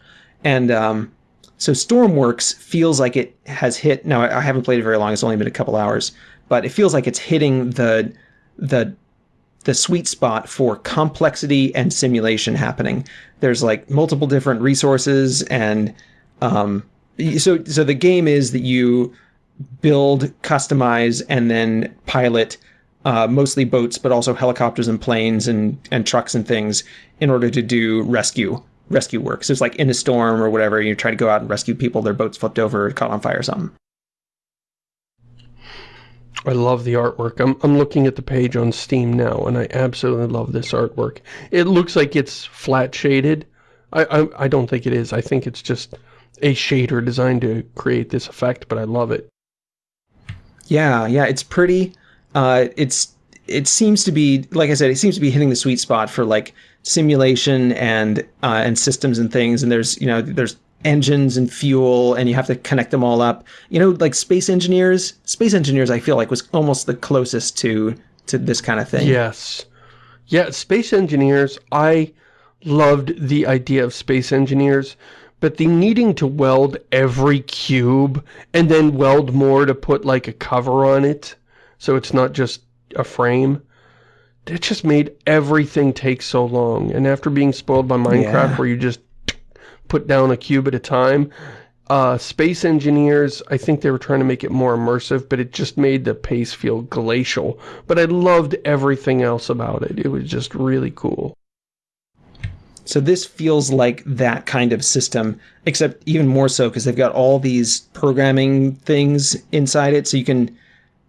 and um, so stormworks feels like it has hit now i haven't played it very long it's only been a couple hours but it feels like it's hitting the the the sweet spot for complexity and simulation happening there's like multiple different resources and um, so so the game is that you build customize and then pilot uh, mostly boats, but also helicopters and planes and, and trucks and things in order to do rescue rescue work. So it's like in a storm or whatever, you try to go out and rescue people, their boats flipped over, caught on fire or something. I love the artwork. I'm, I'm looking at the page on Steam now, and I absolutely love this artwork. It looks like it's flat shaded. I, I, I don't think it is. I think it's just a shader designed to create this effect, but I love it. Yeah, yeah, it's pretty uh, it's it seems to be like I said, it seems to be hitting the sweet spot for like simulation and uh, and systems and things. And there's you know there's engines and fuel and you have to connect them all up. You know, like space engineers, space engineers I feel like was almost the closest to to this kind of thing. Yes. Yeah, space engineers, I loved the idea of space engineers, but the needing to weld every cube and then weld more to put like a cover on it so it's not just a frame it just made everything take so long and after being spoiled by Minecraft yeah. where you just put down a cube at a time uh, Space Engineers, I think they were trying to make it more immersive, but it just made the pace feel glacial. But I loved everything else about it. It was just really cool. So this feels like that kind of system, except even more so because they've got all these programming things inside it. So you can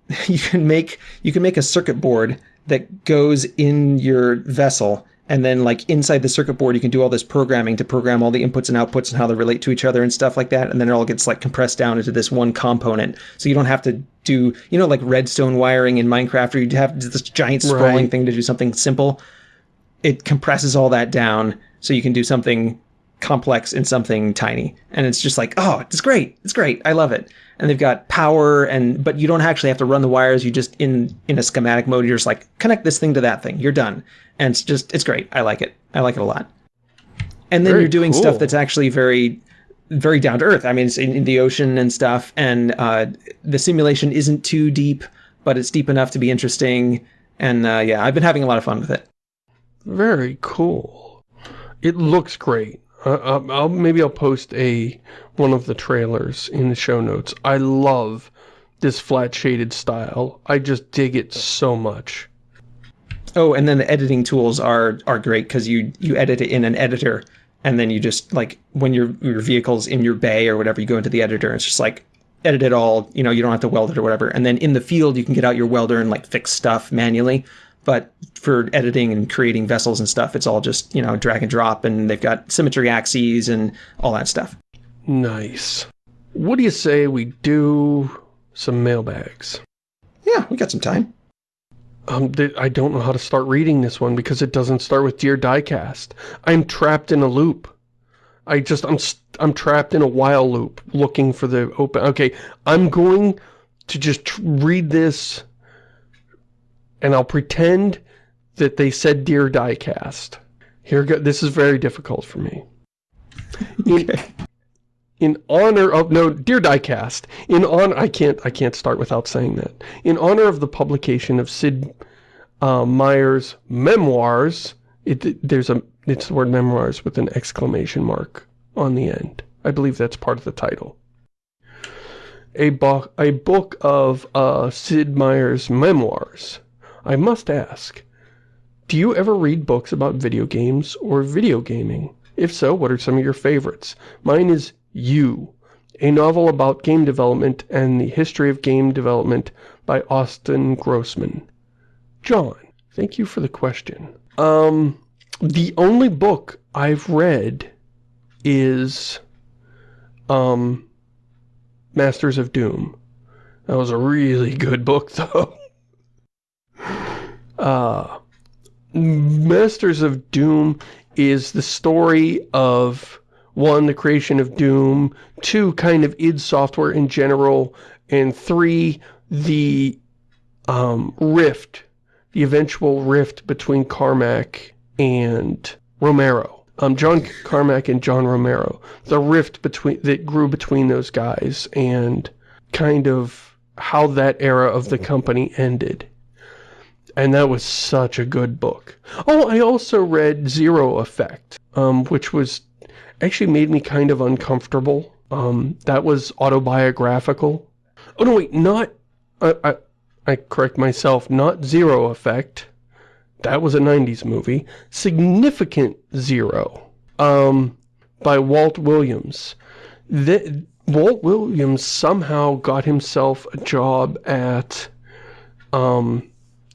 you can make you can make a circuit board that goes in your vessel and then like inside the circuit board you can do all this programming to program all the inputs and outputs and how they relate to each other and stuff like that. And then it all gets like compressed down into this one component. So you don't have to do you know like redstone wiring in minecraft or you have this giant sprawling right. thing to do something simple? It compresses all that down so you can do something complex in something tiny. And it's just like, oh, it's great. It's great. I love it. And they've got power and but you don't actually have to run the wires. You just in in a schematic mode, you're just like, connect this thing to that thing. You're done. And it's just it's great. I like it. I like it a lot. And then very you're doing cool. stuff that's actually very very down to earth. I mean, it's in, in the ocean and stuff, and uh, the simulation isn't too deep, but it's deep enough to be interesting. And uh, yeah, I've been having a lot of fun with it. Very cool. It looks great. Uh, I'll, maybe I'll post a one of the trailers in the show notes. I love this flat shaded style. I just dig it so much. Oh, and then the editing tools are are great because you you edit it in an editor, and then you just like when your your vehicle's in your bay or whatever, you go into the editor. And it's just like edit it all. You know, you don't have to weld it or whatever. And then in the field, you can get out your welder and like fix stuff manually. But for editing and creating vessels and stuff, it's all just, you know, drag and drop and they've got symmetry axes and all that stuff. Nice. What do you say we do some mailbags? Yeah, we got some time. Um, I don't know how to start reading this one because it doesn't start with Dear Diecast. I'm trapped in a loop. I just, I'm, I'm trapped in a while loop looking for the open. Okay, I'm going to just read this and I'll pretend that they said Dear Diecast. Here go, this is very difficult for me. In, okay. in honor of, no, Dear Diecast, in honor, I can't, I can't start without saying that. In honor of the publication of Sid uh, Meier's memoirs, it, there's a, it's the word memoirs with an exclamation mark on the end. I believe that's part of the title. A, bo a book of uh, Sid Meier's memoirs I must ask, do you ever read books about video games or video gaming? If so, what are some of your favorites? Mine is You, a novel about game development and the history of game development by Austin Grossman. John, thank you for the question. Um, the only book I've read is, um, Masters of Doom. That was a really good book, though. Uh, Masters of Doom is the story of, one, the creation of Doom, two, kind of id Software in general, and three, the um, rift, the eventual rift between Carmack and Romero. Um, John Carmack and John Romero. The rift between that grew between those guys and kind of how that era of the company ended. And that was such a good book. Oh, I also read Zero Effect, um, which was actually made me kind of uncomfortable. Um, that was autobiographical. Oh, no, wait, not... I, I, I correct myself, not Zero Effect. That was a 90s movie. Significant Zero, um, by Walt Williams. The, Walt Williams somehow got himself a job at um,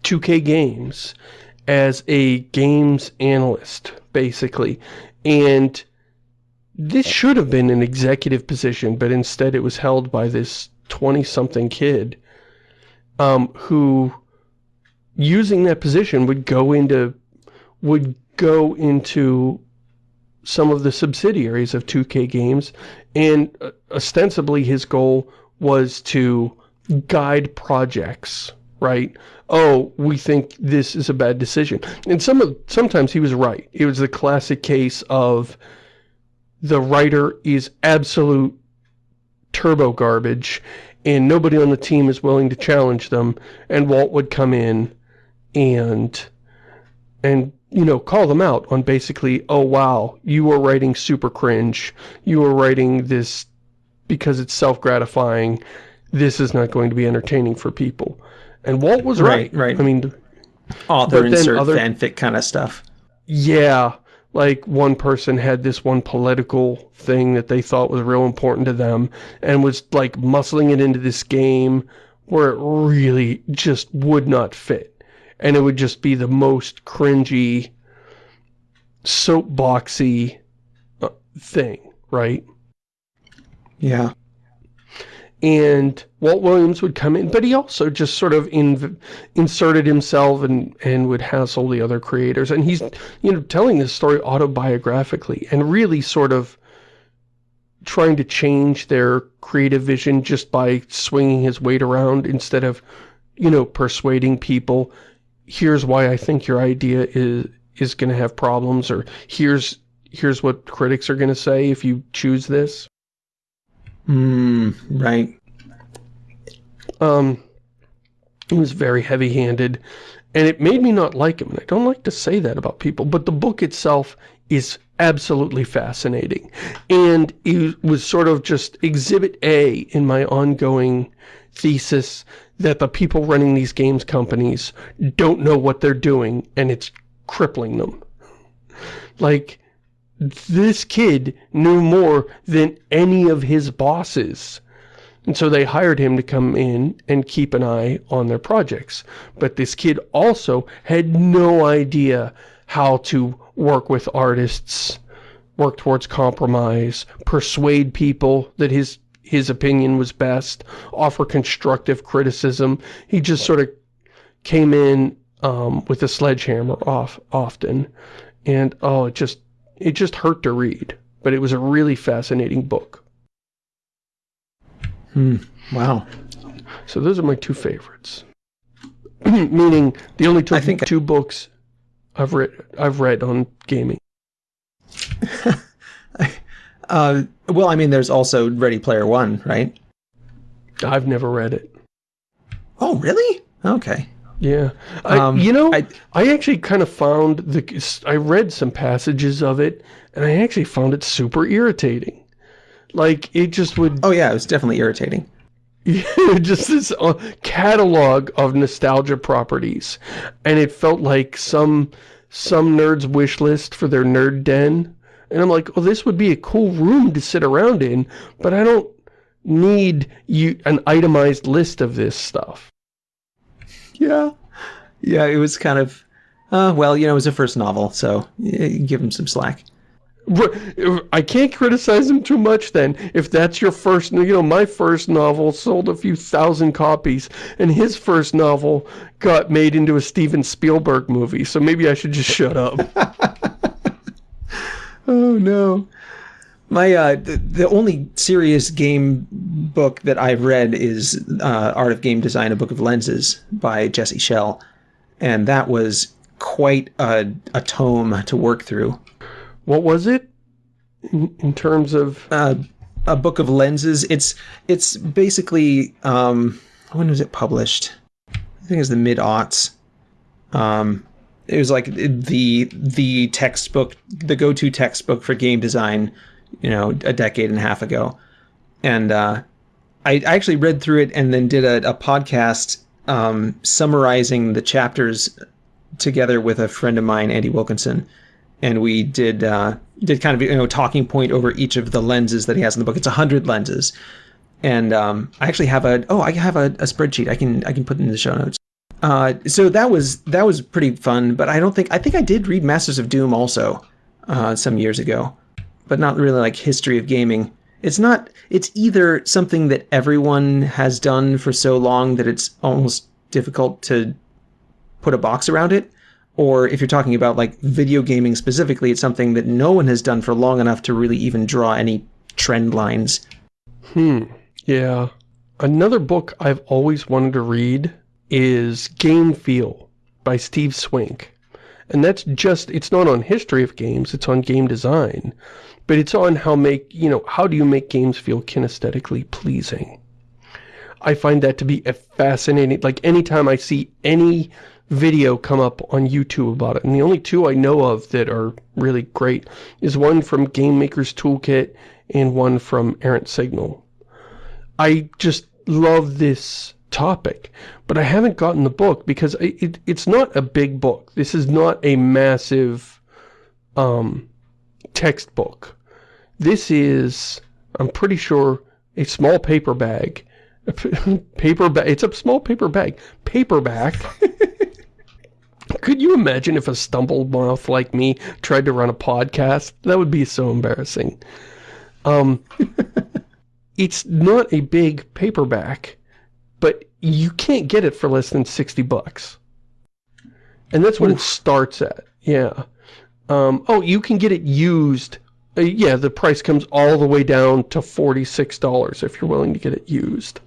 2K Games as a games analyst, basically. And this should have been an executive position, but instead it was held by this 20-something kid um, who, using that position, would go into would go into some of the subsidiaries of 2K Games, and uh, ostensibly his goal was to guide projects, right? Oh, we think this is a bad decision. And some of, sometimes he was right. It was the classic case of the writer is absolute turbo garbage and nobody on the team is willing to challenge them and Walt would come in and and you know call them out on basically oh wow you were writing super cringe you were writing this because it's self-gratifying this is not going to be entertaining for people and Walt was right right, right. I mean author insert other, fanfic kind of stuff yeah like one person had this one political thing that they thought was real important to them and was like muscling it into this game where it really just would not fit. And it would just be the most cringy, soapboxy uh, thing, right? Yeah and Walt Williams would come in, but he also just sort of in, inserted himself and, and would hassle the other creators. And he's, you know, telling this story autobiographically and really sort of trying to change their creative vision just by swinging his weight around instead of, you know, persuading people, here's why I think your idea is, is going to have problems, or here's, here's what critics are going to say if you choose this. Mm, right. Um, he was very heavy-handed, and it made me not like him. And I don't like to say that about people, but the book itself is absolutely fascinating. And it was sort of just exhibit A in my ongoing thesis that the people running these games companies don't know what they're doing, and it's crippling them. Like, this kid knew more than any of his bosses. And so they hired him to come in and keep an eye on their projects. But this kid also had no idea how to work with artists, work towards compromise, persuade people that his his opinion was best, offer constructive criticism. He just sort of came in um, with a sledgehammer off often. And, oh, it just it just hurt to read, but it was a really fascinating book. Hmm. Wow. So those are my two favorites. Meaning the only two, I think two I... books I've read I've read on gaming. uh, well, I mean, there's also Ready Player One, right? I've never read it. Oh, really? Okay. Yeah. I, um, you know, I, I actually kind of found the, I read some passages of it, and I actually found it super irritating. Like, it just would... Oh yeah, it was definitely irritating. Just this uh, catalog of nostalgia properties. And it felt like some, some nerd's wish list for their nerd den. And I'm like, well, this would be a cool room to sit around in, but I don't need you an itemized list of this stuff yeah. Yeah, it was kind of, uh, well, you know, it was a first novel, so give him some slack. I can't criticize him too much then. If that's your first, you know, my first novel sold a few thousand copies, and his first novel got made into a Steven Spielberg movie, so maybe I should just shut up. oh, no. My uh, the, the, only serious game book that I've read is uh, Art of Game Design: A Book of Lenses by Jesse Schell, and that was quite a, a tome to work through. What was it in, in terms of uh, a book of lenses? It's it's basically um, when was it published? I think it was the mid aughts. Um, it was like the the textbook, the go-to textbook for game design you know, a decade and a half ago. And uh, I, I actually read through it and then did a, a podcast um, summarizing the chapters together with a friend of mine, Andy Wilkinson. And we did uh, did kind of you know talking point over each of the lenses that he has in the book. It's hundred lenses, and um, I actually have a oh I have a, a, spreadsheet I can I can put in the show notes. Uh, so that was that was pretty fun. But I don't think I think I did read Masters of Doom also uh, some years ago but not really like history of gaming. It's not, it's either something that everyone has done for so long that it's almost difficult to put a box around it, or if you're talking about like video gaming specifically, it's something that no one has done for long enough to really even draw any trend lines. Hmm. Yeah. Another book I've always wanted to read is Game Feel by Steve Swink. And that's just, it's not on history of games, it's on game design. But it's on how make, you know, how do you make games feel kinesthetically pleasing? I find that to be a fascinating, like anytime I see any video come up on YouTube about it, and the only two I know of that are really great is one from Game Maker's Toolkit and one from Errant Signal. I just love this topic, but I haven't gotten the book because it, it, it's not a big book. This is not a massive um, textbook. This is, I'm pretty sure, a small paper bag. paper bag. It's a small paper bag. Paperback. Could you imagine if a stumbled mouth like me tried to run a podcast? That would be so embarrassing. Um, it's not a big paperback, but you can't get it for less than 60 bucks. And that's what Oof. it starts at. Yeah. Um, oh, you can get it used. Uh, yeah, the price comes all the way down to $46 if you're willing to get it used.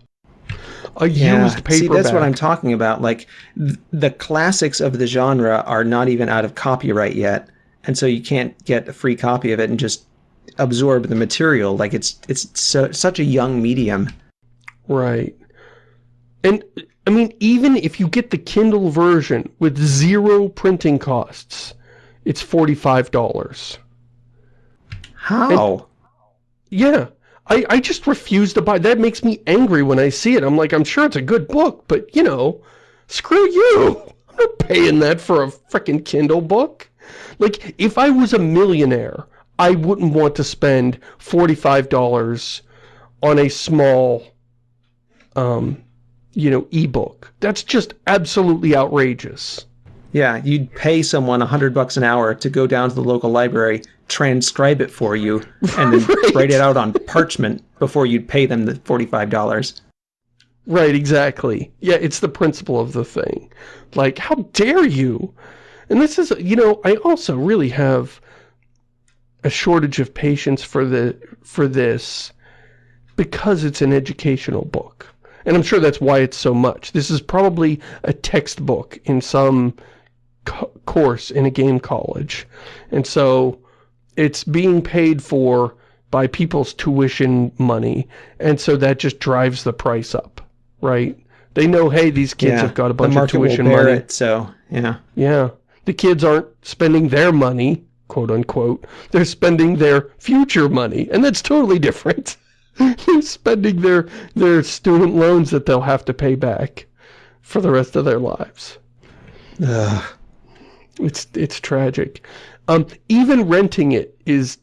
A yeah. used paperback. See, that's what I'm talking about. Like, th the classics of the genre are not even out of copyright yet. And so you can't get a free copy of it and just absorb the material. Like it's it's so, such a young medium. Right. And I mean, even if you get the Kindle version with zero printing costs, it's $45. How? And, yeah. I, I just refuse to buy. That makes me angry when I see it. I'm like, I'm sure it's a good book, but, you know, screw you. I'm not paying that for a freaking Kindle book. Like, if I was a millionaire, I wouldn't want to spend $45 on a small, um, you know, ebook. That's just absolutely outrageous. Yeah, you'd pay someone a hundred bucks an hour to go down to the local library, transcribe it for you, and then right. write it out on parchment before you'd pay them the $45. Right, exactly. Yeah, it's the principle of the thing. Like, how dare you? And this is, you know, I also really have a shortage of patience for the for this because it's an educational book. And I'm sure that's why it's so much. This is probably a textbook in some co course in a game college. And so it's being paid for by people's tuition money. And so that just drives the price up, right? They know, hey, these kids yeah, have got a bunch of tuition money. It, so, yeah. Yeah. The kids aren't spending their money quote unquote, they're spending their future money, and that's totally different. they're spending their, their student loans that they'll have to pay back for the rest of their lives. Ugh. It's, it's tragic. Um, even renting it is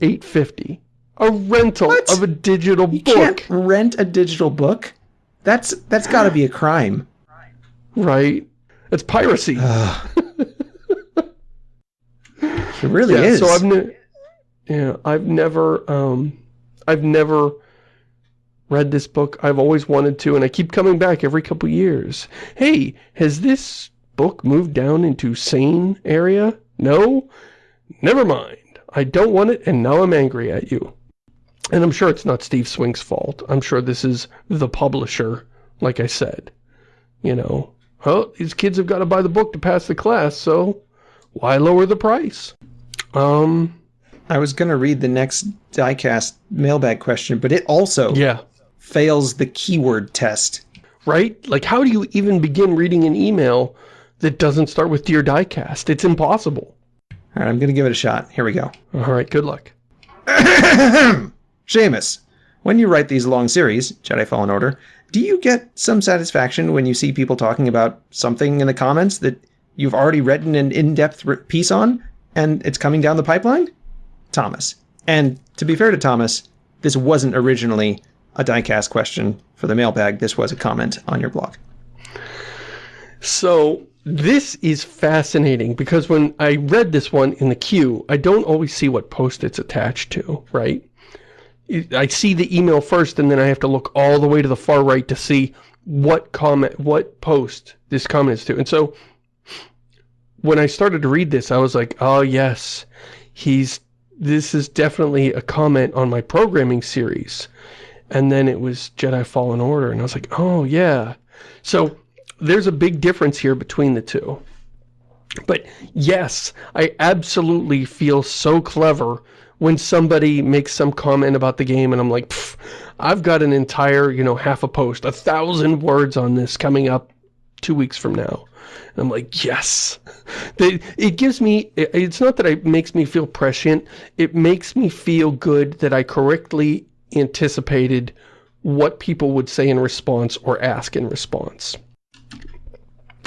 850 A rental what? of a digital you book. can't rent a digital book? That's, that's gotta be a crime. Right. It's piracy. It really yeah, is. So I've yeah, I've never um I've never read this book. I've always wanted to and I keep coming back every couple years. Hey, has this book moved down into sane area? No? Never mind. I don't want it and now I'm angry at you. And I'm sure it's not Steve Swink's fault. I'm sure this is the publisher, like I said. You know, oh, these kids have got to buy the book to pass the class, so why lower the price? Um, I was going to read the next diecast mailbag question, but it also yeah. fails the keyword test. Right? Like, how do you even begin reading an email that doesn't start with Dear Diecast? It's impossible. All right, I'm going to give it a shot. Here we go. All right, good luck. Shamus, when you write these long series, Jedi Fallen Order, do you get some satisfaction when you see people talking about something in the comments that you've already written an in-depth piece on, and it's coming down the pipeline? Thomas. And to be fair to Thomas, this wasn't originally a diecast question for the mailbag. This was a comment on your blog. So this is fascinating because when I read this one in the queue, I don't always see what post it's attached to, right? I see the email first and then I have to look all the way to the far right to see what comment, what post this comment is to. And so when I started to read this, I was like, oh yes, he's, this is definitely a comment on my programming series. And then it was Jedi Fallen Order, and I was like, oh yeah. So there's a big difference here between the two. But yes, I absolutely feel so clever when somebody makes some comment about the game and I'm like, I've got an entire, you know, half a post, a thousand words on this coming up two weeks from now. And I'm like, yes. It gives me, it's not that it makes me feel prescient, it makes me feel good that I correctly anticipated what people would say in response or ask in response.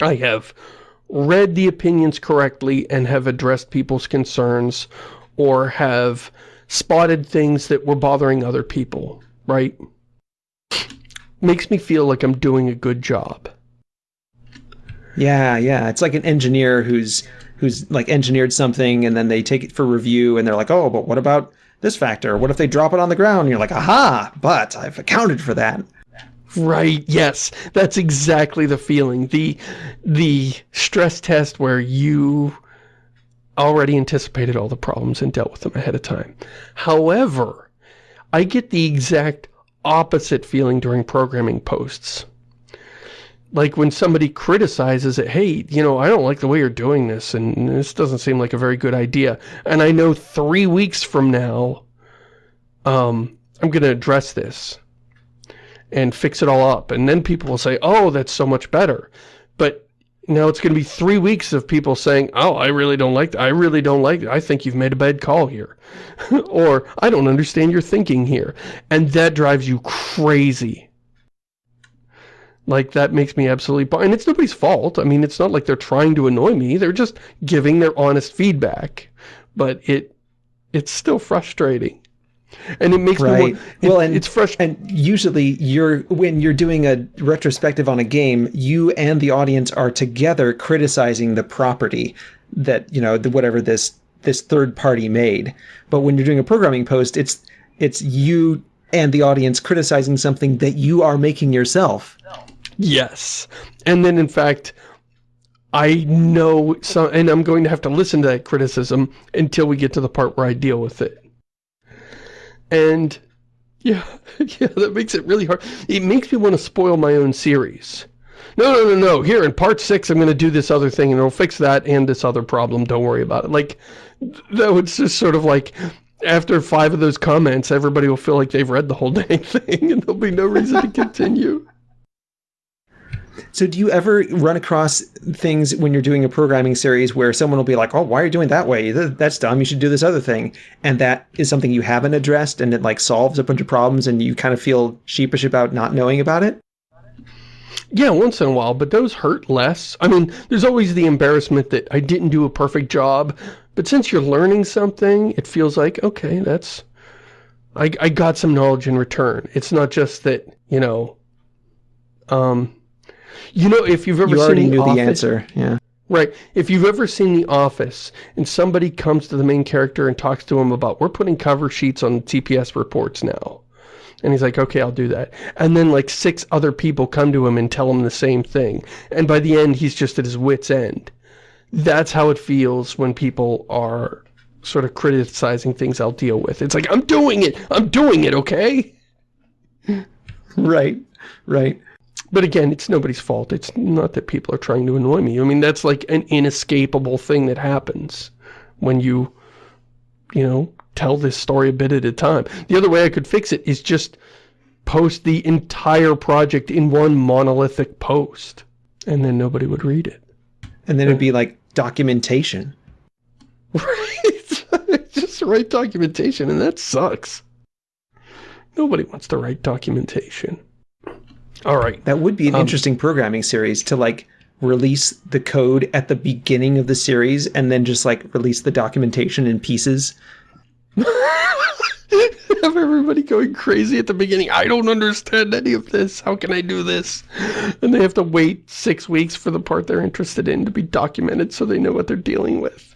I have read the opinions correctly and have addressed people's concerns or have spotted things that were bothering other people, right? Makes me feel like I'm doing a good job. Yeah, yeah. It's like an engineer who's who's like engineered something and then they take it for review and they're like, oh, but what about this factor? What if they drop it on the ground? And you're like, aha, but I've accounted for that. Right, yes. That's exactly the feeling. The the stress test where you already anticipated all the problems and dealt with them ahead of time. However, I get the exact opposite feeling during programming posts. Like when somebody criticizes it, hey, you know, I don't like the way you're doing this, and this doesn't seem like a very good idea. And I know three weeks from now, um, I'm going to address this and fix it all up. And then people will say, oh, that's so much better. But now it's going to be three weeks of people saying, oh, I really don't like that. I really don't like it. I think you've made a bad call here. or, I don't understand your thinking here. And that drives you crazy. Like, that makes me absolutely... And it's nobody's fault. I mean, it's not like they're trying to annoy me. They're just giving their honest feedback. But it it's still frustrating and it makes right. me want, it, well and it's fresh and usually you're when you're doing a retrospective on a game you and the audience are together criticizing the property that you know the, whatever this this third party made but when you're doing a programming post it's it's you and the audience criticizing something that you are making yourself yes and then in fact I know some, and I'm going to have to listen to that criticism until we get to the part where I deal with it. And yeah, yeah, that makes it really hard. It makes me want to spoil my own series. No, no, no, no. Here in part six, I'm going to do this other thing and it'll fix that and this other problem. Don't worry about it. Like, that was just sort of like, after five of those comments, everybody will feel like they've read the whole dang thing and there'll be no reason to continue. So do you ever run across things when you're doing a programming series where someone will be like, oh, why are you doing that way? That's dumb. You should do this other thing. And that is something you haven't addressed and it like solves a bunch of problems and you kind of feel sheepish about not knowing about it? Yeah, once in a while, but those hurt less. I mean, there's always the embarrassment that I didn't do a perfect job, but since you're learning something, it feels like, okay, that's... I, I got some knowledge in return. It's not just that, you know, um, you know, if you've ever you seen the, the answer, yeah. Right. If you've ever seen The Office and somebody comes to the main character and talks to him about, we're putting cover sheets on TPS reports now. And he's like, okay, I'll do that. And then like six other people come to him and tell him the same thing. And by the end, he's just at his wit's end. That's how it feels when people are sort of criticizing things I'll deal with. It's like, I'm doing it! I'm doing it, okay? Right, right. But again, it's nobody's fault. It's not that people are trying to annoy me. I mean, that's like an inescapable thing that happens when you, you know, tell this story a bit at a time. The other way I could fix it is just post the entire project in one monolithic post. And then nobody would read it. And then it'd be like documentation. Right. just write documentation, and that sucks. Nobody wants to write documentation. All right. That would be an um, interesting programming series to like release the code at the beginning of the series and then just like release the documentation in pieces. Have everybody going crazy at the beginning. I don't understand any of this. How can I do this? And they have to wait six weeks for the part they're interested in to be documented so they know what they're dealing with.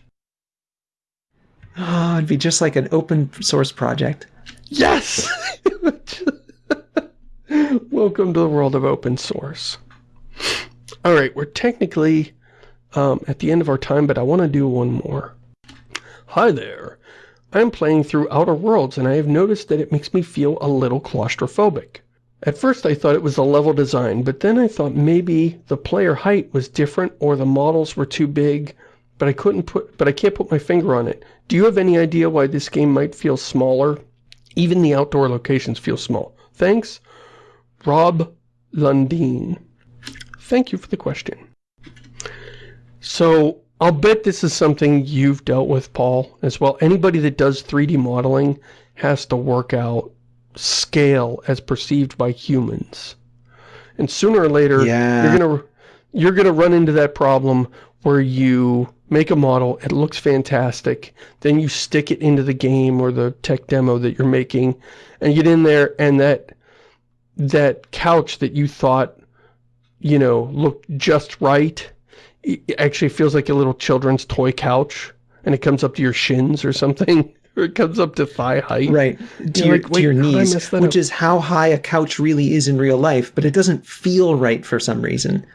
Oh, it'd be just like an open source project. Yes! Welcome to the world of open source. Alright, we're technically um, at the end of our time, but I want to do one more. Hi there. I'm playing through Outer Worlds and I have noticed that it makes me feel a little claustrophobic. At first I thought it was the level design, but then I thought maybe the player height was different or the models were too big, but I couldn't put but I can't put my finger on it. Do you have any idea why this game might feel smaller? Even the outdoor locations feel small. Thanks, Rob Lundeen. Thank you for the question. So, I'll bet this is something you've dealt with, Paul, as well. Anybody that does 3D modeling has to work out scale as perceived by humans. And sooner or later, Yeah. you're gonna you're gonna run into that problem where you make a model, it looks fantastic, then you stick it into the game or the tech demo that you're making, and you get in there and that that couch that you thought, you know, looked just right, it actually feels like a little children's toy couch, and it comes up to your shins or something, or it comes up to thigh height. Right, to your, like, to "Wait, your knees, which up?" is how high a couch really is in real life, but it doesn't feel right for some reason.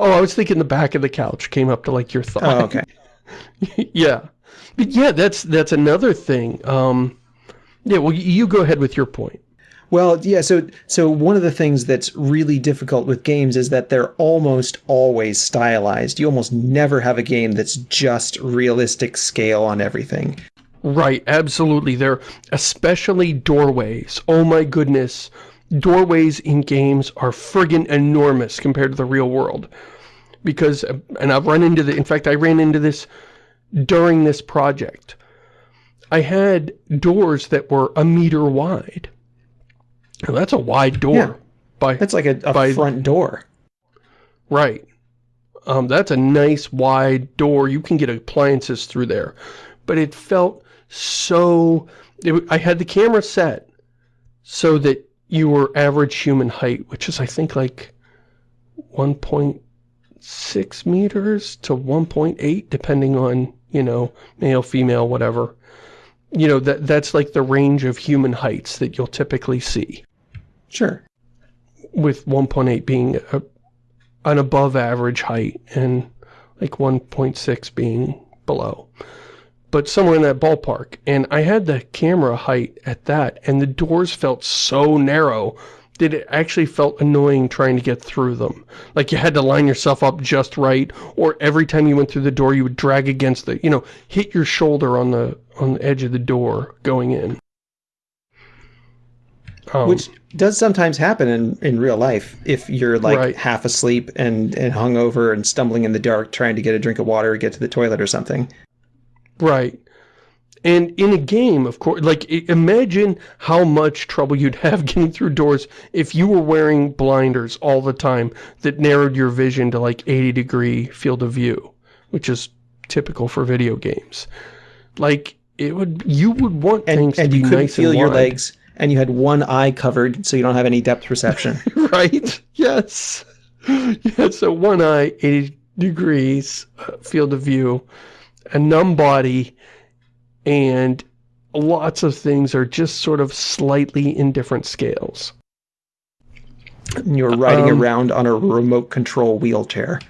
Oh, I was thinking the back of the couch came up to like your thigh. Oh, okay. yeah. But yeah, that's that's another thing. Um, yeah, well, you go ahead with your point. Well, yeah, so so one of the things that's really difficult with games is that they're almost always stylized. You almost never have a game that's just realistic scale on everything. Right, absolutely. They're especially doorways. Oh my goodness. Doorways in games are friggin' enormous compared to the real world. Because, uh, and I've run into the, in fact, I ran into this during this project. I had doors that were a meter wide. That's a wide door. Yeah. By, That's like a, a By- front door. Right. Um, that's a nice wide door. You can get appliances through there. But it felt so... It, I had the camera set so that you were average human height, which is, I think, like 1.6 meters to 1.8, depending on, you know, male, female, whatever. You know, that that's like the range of human heights that you'll typically see Sure. with 1.8 being a, an above average height and like 1.6 being below. But somewhere in that ballpark. And I had the camera height at that and the doors felt so narrow that it actually felt annoying trying to get through them. Like you had to line yourself up just right or every time you went through the door you would drag against the, you know, hit your shoulder on the on the edge of the door going in. Um, Which does sometimes happen in, in real life if you're like Right. half asleep and, and hungover and stumbling in the dark trying to get a drink of water or get to the toilet or something. Right. And in a game, of course, like, imagine how much trouble you'd have getting through doors if you were wearing blinders all the time that narrowed your vision to like 80 degree field of view, which is typical for video games. Like, it would, you would want And, things and to you be couldn't nice feel and your wide. legs and you had one eye covered so you don't have any depth perception. right? Yes. Yeah, so one eye, 80 degrees, uh, field of view, a numb body, and lots of things are just sort of slightly in different scales. and you're riding Um, around on a remote control wheelchair.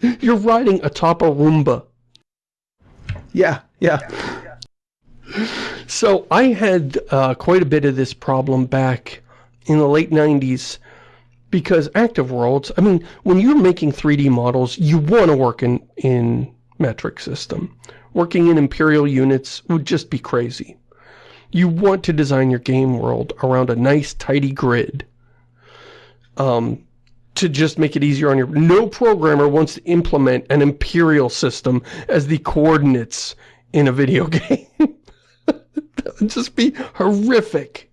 You're riding atop a Roomba. Yeah, yeah. So I had uh, quite a bit of this problem back in the late 90s because Active Worlds, I mean, when you're making 3D models, you want to work in, in metric system. Working in imperial units would just be crazy. You want to design your game world around a nice, tidy grid. Um, to just make it easier on your... No programmer wants to implement an imperial system as the coordinates in a video game. just be horrific.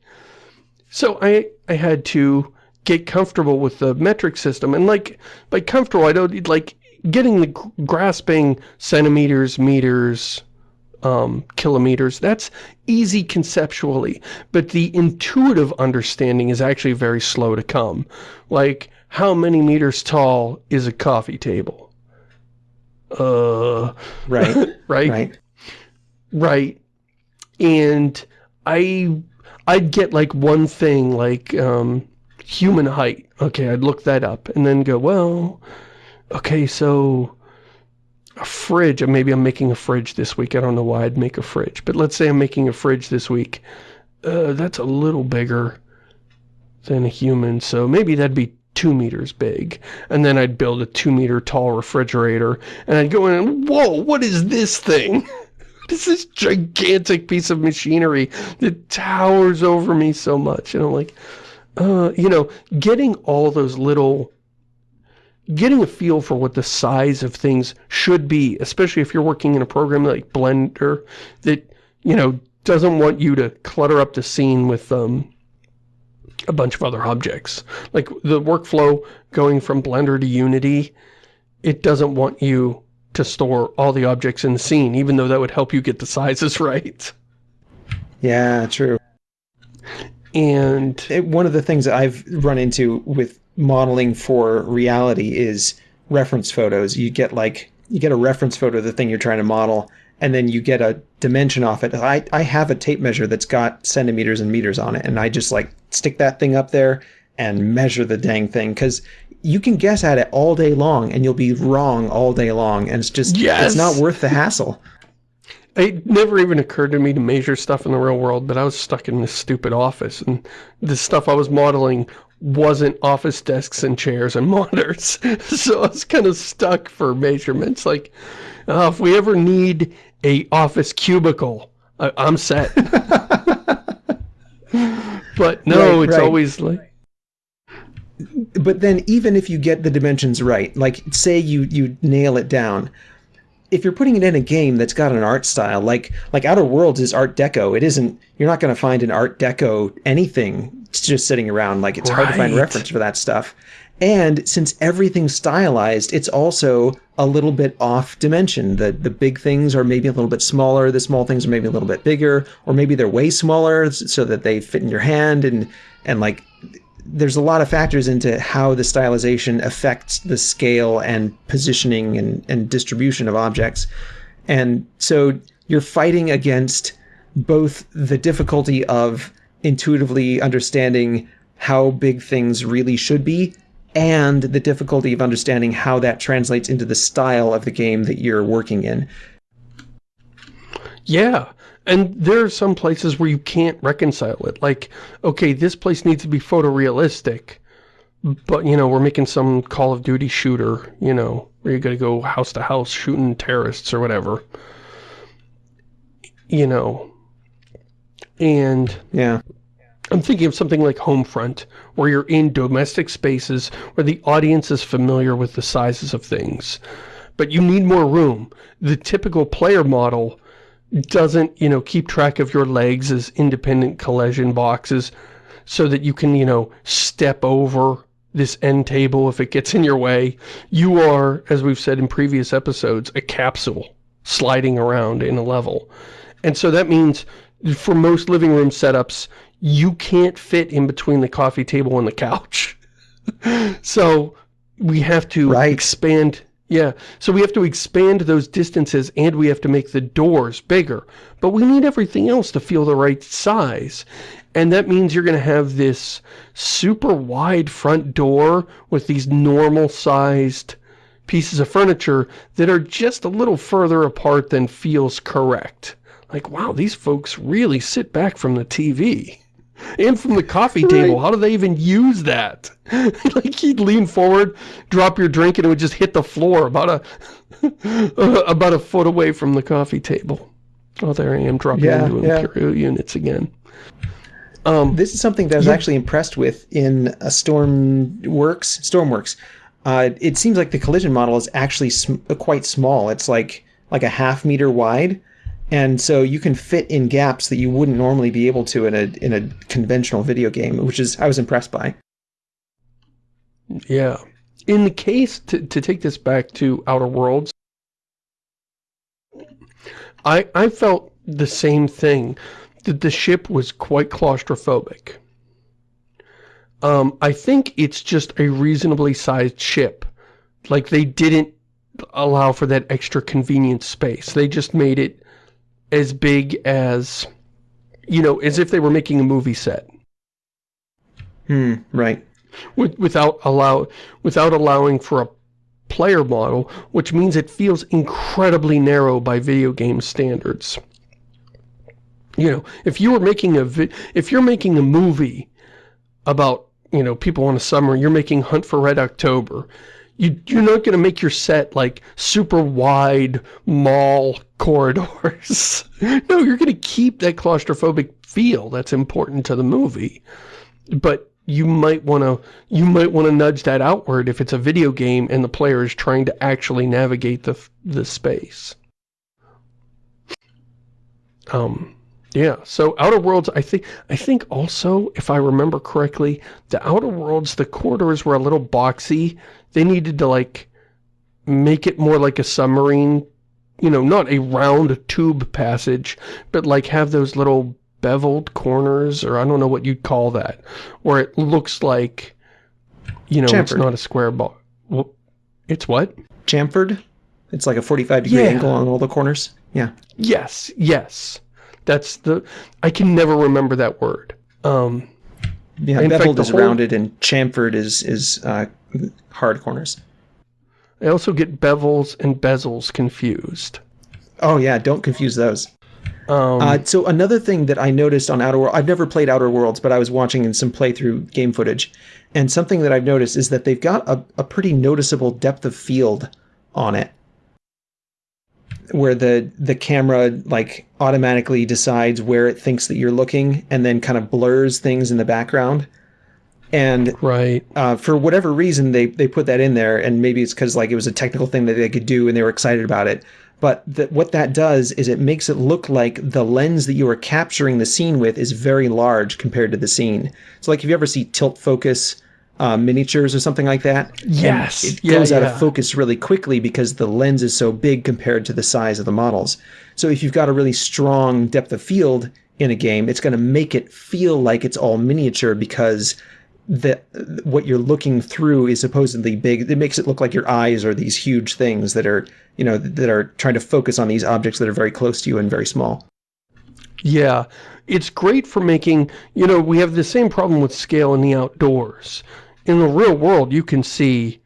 So I, I had to get comfortable with the metric system. And like, by comfortable, I don't, like, getting the grasping centimeters, meters, um, kilometers, that's easy conceptually. But the intuitive understanding is actually very slow to come. Like, how many meters tall is a coffee table? Uh, Right, right? right. Right. And I I'd get like one thing like um human height. Okay, I'd look that up and then go, well, okay, so a fridge, maybe I'm making a fridge this week. I don't know why I'd make a fridge, but let's say I'm making a fridge this week. Uh, that's a little bigger than a human, so maybe that'd be two meters big. And then I'd build a two meter tall refrigerator, and I'd go in and, whoa, what is this thing? This is gigantic piece of machinery that towers over me so much. And I'm like, uh, you know, getting all those little getting a feel for what the size of things should be, especially if you're working in a program like Blender that, you know, doesn't want you to clutter up the scene with um, a bunch of other objects. Like the workflow going from Blender to Unity, it doesn't want you to store all the objects in the scene, even though that would help you get the sizes right. Yeah, true. And it, one of the things that I've run into with modeling for reality is reference photos. You get like, you get a reference photo of the thing you're trying to model, and then you get a dimension off it. I, I have a tape measure that's got centimeters and meters on it, and I just like stick that thing up there and measure the dang thing because you can guess at it all day long and you'll be wrong all day long and it's just yes! it's not worth the hassle it never even occurred to me to measure stuff in the real world but i was stuck in this stupid office and the stuff i was modeling wasn't office desks and chairs and monitors. So I was kind of stuck for measurements. Like, uh, if we ever need a office cubicle, I I'm set. but no, right, it's right. always like... But then even if you get the dimensions right, like say you, you nail it down, if you're putting it in a game that's got an art style, like like Outer Worlds is Art Deco, it isn't, you're not going to find an Art Deco anything just sitting around. Like it's right. hard to find reference for that stuff. And since everything's stylized, it's also a little bit off dimension. The the big things are maybe a little bit smaller, the small things are maybe a little bit bigger, or maybe they're way smaller so that they fit in your hand and and like there's a lot of factors into how the stylization affects the scale and positioning and, and distribution of objects. And so you're fighting against both the difficulty of intuitively understanding how big things really should be and the difficulty of understanding how that translates into the style of the game that you're working in. Yeah, and there are some places where you can't reconcile it. Like, okay, this place needs to be photorealistic, but, you know, we're making some Call of Duty shooter, you know, where you gotta go house to house shooting terrorists or whatever. You know, and yeah, I'm thinking of something like Homefront, where you're in domestic spaces where the audience is familiar with the sizes of things. But you need more room. The typical player model doesn't, you know, keep track of your legs as independent collision boxes so that you can, you know, step over this end table if it gets in your way. You are, as we've said in previous episodes, a capsule sliding around in a level. And so that means for most living room setups, you can't fit in between the coffee table and the couch. so we have to right. expand yeah, so we have to expand those distances and we have to make the doors bigger. But we need everything else to feel the right size. And that means you're going to have this super wide front door with these normal sized pieces of furniture that are just a little further apart than feels correct. Like, wow, these folks really sit back from the TV. And from the coffee table. Right. How do they even use that? like you'd lean forward, drop your drink, and it would just hit the floor about a about a foot away from the coffee table. Oh, there I am dropping yeah, into yeah. Imperial units again. Um, this is something that I was yeah. actually impressed with in a Stormworks. Stormworks. Uh, it seems like the collision model is actually sm quite small. It's like like a half meter wide, and so you can fit in gaps that you wouldn't normally be able to in a in a conventional video game, which is I was impressed by. Yeah. In the case, to, to take this back to Outer Worlds, I, I felt the same thing, that the ship was quite claustrophobic. Um, I think it's just a reasonably sized ship. Like, they didn't allow for that extra convenient space. They just made it as big as, you know, as if they were making a movie set. Hmm, right. With, without allow without allowing for a player model, which means it feels incredibly narrow by video game standards. You know, if you were making a if you're making a movie about, you know, people on a summer, you're making Hunt for Red October, you, you're not going to make your set like super wide mall corridors. no, you're going to keep that claustrophobic feel that's important to the movie. But you might want to you might want to nudge that outward if it's a video game and the player is trying to actually navigate the the space. Um yeah, so Outer Worlds, I think, I think also, if I remember correctly, the Outer Worlds, the corridors were a little boxy. They needed to, like, make it more like a submarine, you know, not a round tube passage, but, like, have those little beveled corners, or I don't know what you'd call that, where it looks like, you know, Chamfered. it's not a square ball. Well, it's what? Chamfered? It's like a 45 degree yeah. angle on all the corners? Yeah. Yes, yes. That's the, I can never remember that word. Um, yeah, beveled fact, is whole, rounded and chamfered is, is uh, hard corners. I also get bevels and bezels confused. Oh yeah, don't confuse those. Um, uh, so another thing that I noticed on Outer Worlds, I've never played Outer Worlds, but I was watching in some playthrough game footage, and something that I've noticed is that they've got a, a pretty noticeable depth of field on it where the the camera like automatically decides where it thinks that you're looking and then kind of blurs things in the background. And right. uh, for whatever reason they they put that in there and maybe it's because like it was a technical thing that they could do and they were excited about it. But the, what that does is it makes it look like the lens that you are capturing the scene with is very large compared to the scene. So like if you ever see tilt focus uh, miniatures or something like that. Yes. it goes yeah, out of focus really quickly because the lens is so big compared to the size of the models. So if you've got a really strong depth of field in a game, it's going to make it feel like it's all miniature because the what you're looking through is supposedly big. It makes it look like your eyes are these huge things that are, you know, that are trying to focus on these objects that are very close to you and very small. Yeah, it's great for making, you know, we have the same problem with scale in the outdoors in the real world, you can see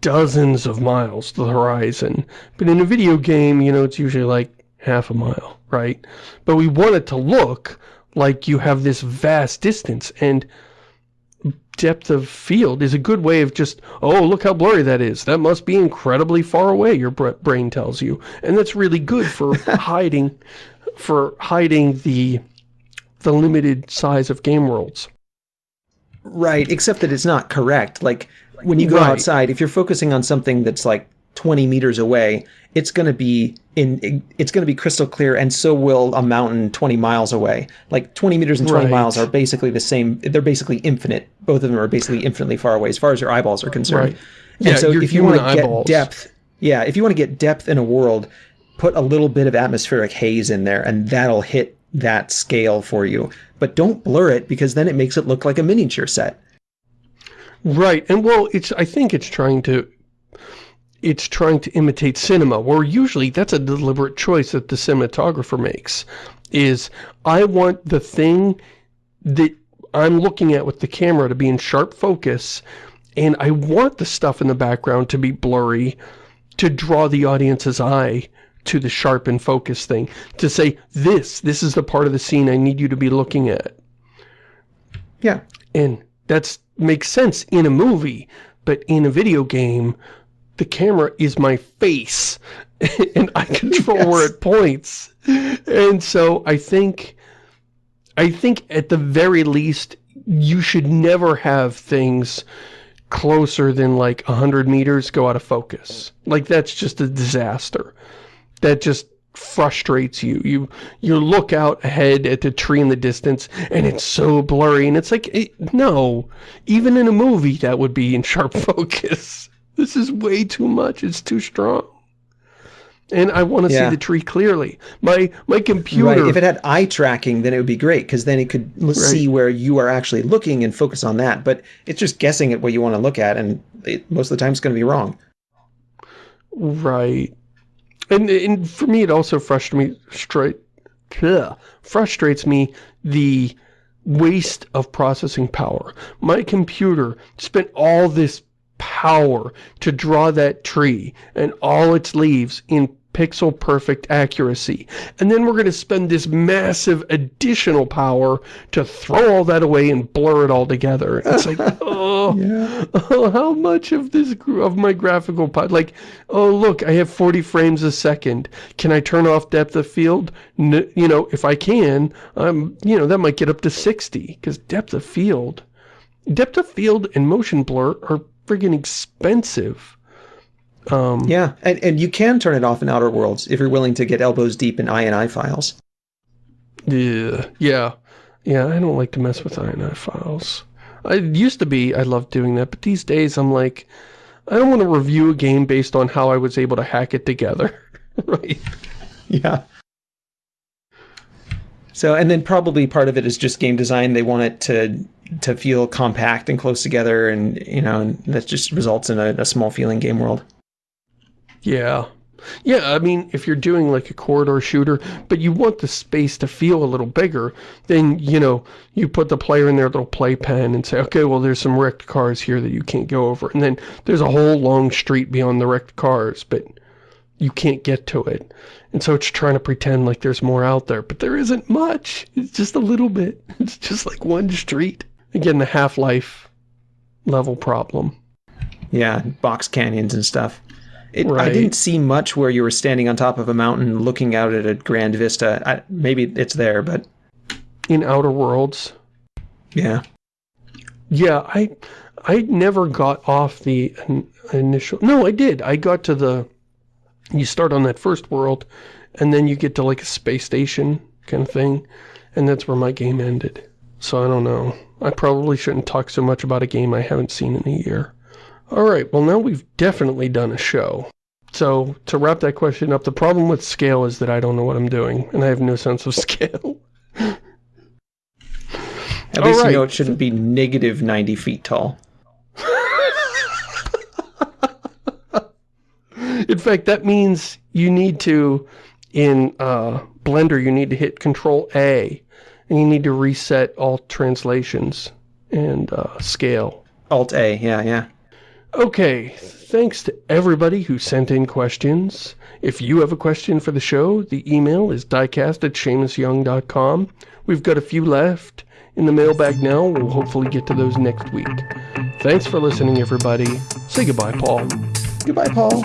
dozens of miles to the horizon. But in a video game, you know, it's usually like half a mile, right? But we want it to look like you have this vast distance. And depth of field is a good way of just, oh, look how blurry that is. That must be incredibly far away, your brain tells you. And that's really good for hiding, for hiding the, the limited size of game worlds. Right, except that it's not correct. Like when you go right. outside, if you're focusing on something that's like 20 meters away, it's going to be in it's going to be crystal clear and so will a mountain 20 miles away. Like 20 meters and 20 right. miles are basically the same they're basically infinite. Both of them are basically infinitely far away as far as your eyeballs are concerned. Right. Yeah, so if you want to get depth, yeah, if you want to get depth in a world, put a little bit of atmospheric haze in there and that'll hit that scale for you. But don't blur it because then it makes it look like a miniature set. Right. And well, it's I think it's trying to it's trying to imitate cinema, where usually that's a deliberate choice that the cinematographer makes. Is I want the thing that I'm looking at with the camera to be in sharp focus, and I want the stuff in the background to be blurry to draw the audience's eye to the sharp and focus thing. To say, this, this is the part of the scene I need you to be looking at. Yeah. And that makes sense in a movie, but in a video game, the camera is my face, and I control yes. where it points. And so I think, I think at the very least, you should never have things closer than like 100 meters go out of focus. Like, that's just a disaster that just frustrates you. You you look out ahead at the tree in the distance and it's so blurry and it's like, it, no, even in a movie that would be in sharp focus. This is way too much. It's too strong. And I want to yeah. see the tree clearly. My my computer... Right. If it had eye tracking, then it would be great, because then it could right. see where you are actually looking and focus on that. But it's just guessing at what you want to look at, and it, most of the time it's going to be wrong. Right. And, and for me, it also frustrates me, frustrates me the waste of processing power. My computer spent all this power to draw that tree and all its leaves in pixel perfect accuracy. And then we're going to spend this massive additional power to throw all that away and blur it all together. It's like, oh, yeah. oh, how much of this, of my graphical part, like, oh, look, I have 40 frames a second. Can I turn off depth of field? You know, if I can, um, you know, that might get up to 60 because depth of field, depth of field and motion blur are friggin' expensive. Um, yeah, and, and you can turn it off in Outer Worlds if you're willing to get elbows deep in INI files. Yeah, yeah, yeah. I don't like to mess with INI files. I used to be, I loved doing that, but these days I'm like, I don't want to review a game based on how I was able to hack it together. right. Yeah. So, and then probably part of it is just game design. They want it to to feel compact and close together, and you know, and that just results in a, a small feeling game world. Yeah. Yeah, I mean, if you're doing like a corridor shooter, but you want the space to feel a little bigger, then, you know, you put the player in their little playpen and say, okay, well, there's some wrecked cars here that you can't go over. And then there's a whole long street beyond the wrecked cars, but you can't get to it. And so it's trying to pretend like there's more out there, but there isn't much. It's just a little bit. It's just like one street. Again, the Half-Life level problem. Yeah, box canyons and stuff. It, right. I didn't see much where you were standing on top of a mountain looking out at a grand vista. I, maybe it's there, but... In Outer Worlds? Yeah. Yeah, I I never got off the initial... No, I did. I got to the... You start on that first world, and then you get to like a space station kind of thing, and that's where my game ended. So I don't know. I probably shouldn't talk so much about a game I haven't seen in a year. Alright, well now we've definitely done a show. So, to wrap that question up, the problem with scale is that I don't know what I'm doing, and I have no sense of scale. At least right. you know it shouldn't be negative 90 feet tall. in fact, that means you need to, in uh, Blender, you need to hit Control A, and you need to reset all translations and uh, scale. Alt A, yeah, yeah. Okay, thanks to everybody who sent in questions. If you have a question for the show, the email is diecast at ShamusYoung.com. We've got a few left in the mailbag now. We'll hopefully get to those next week. Thanks for listening, everybody. Say goodbye, Paul. Goodbye, Paul.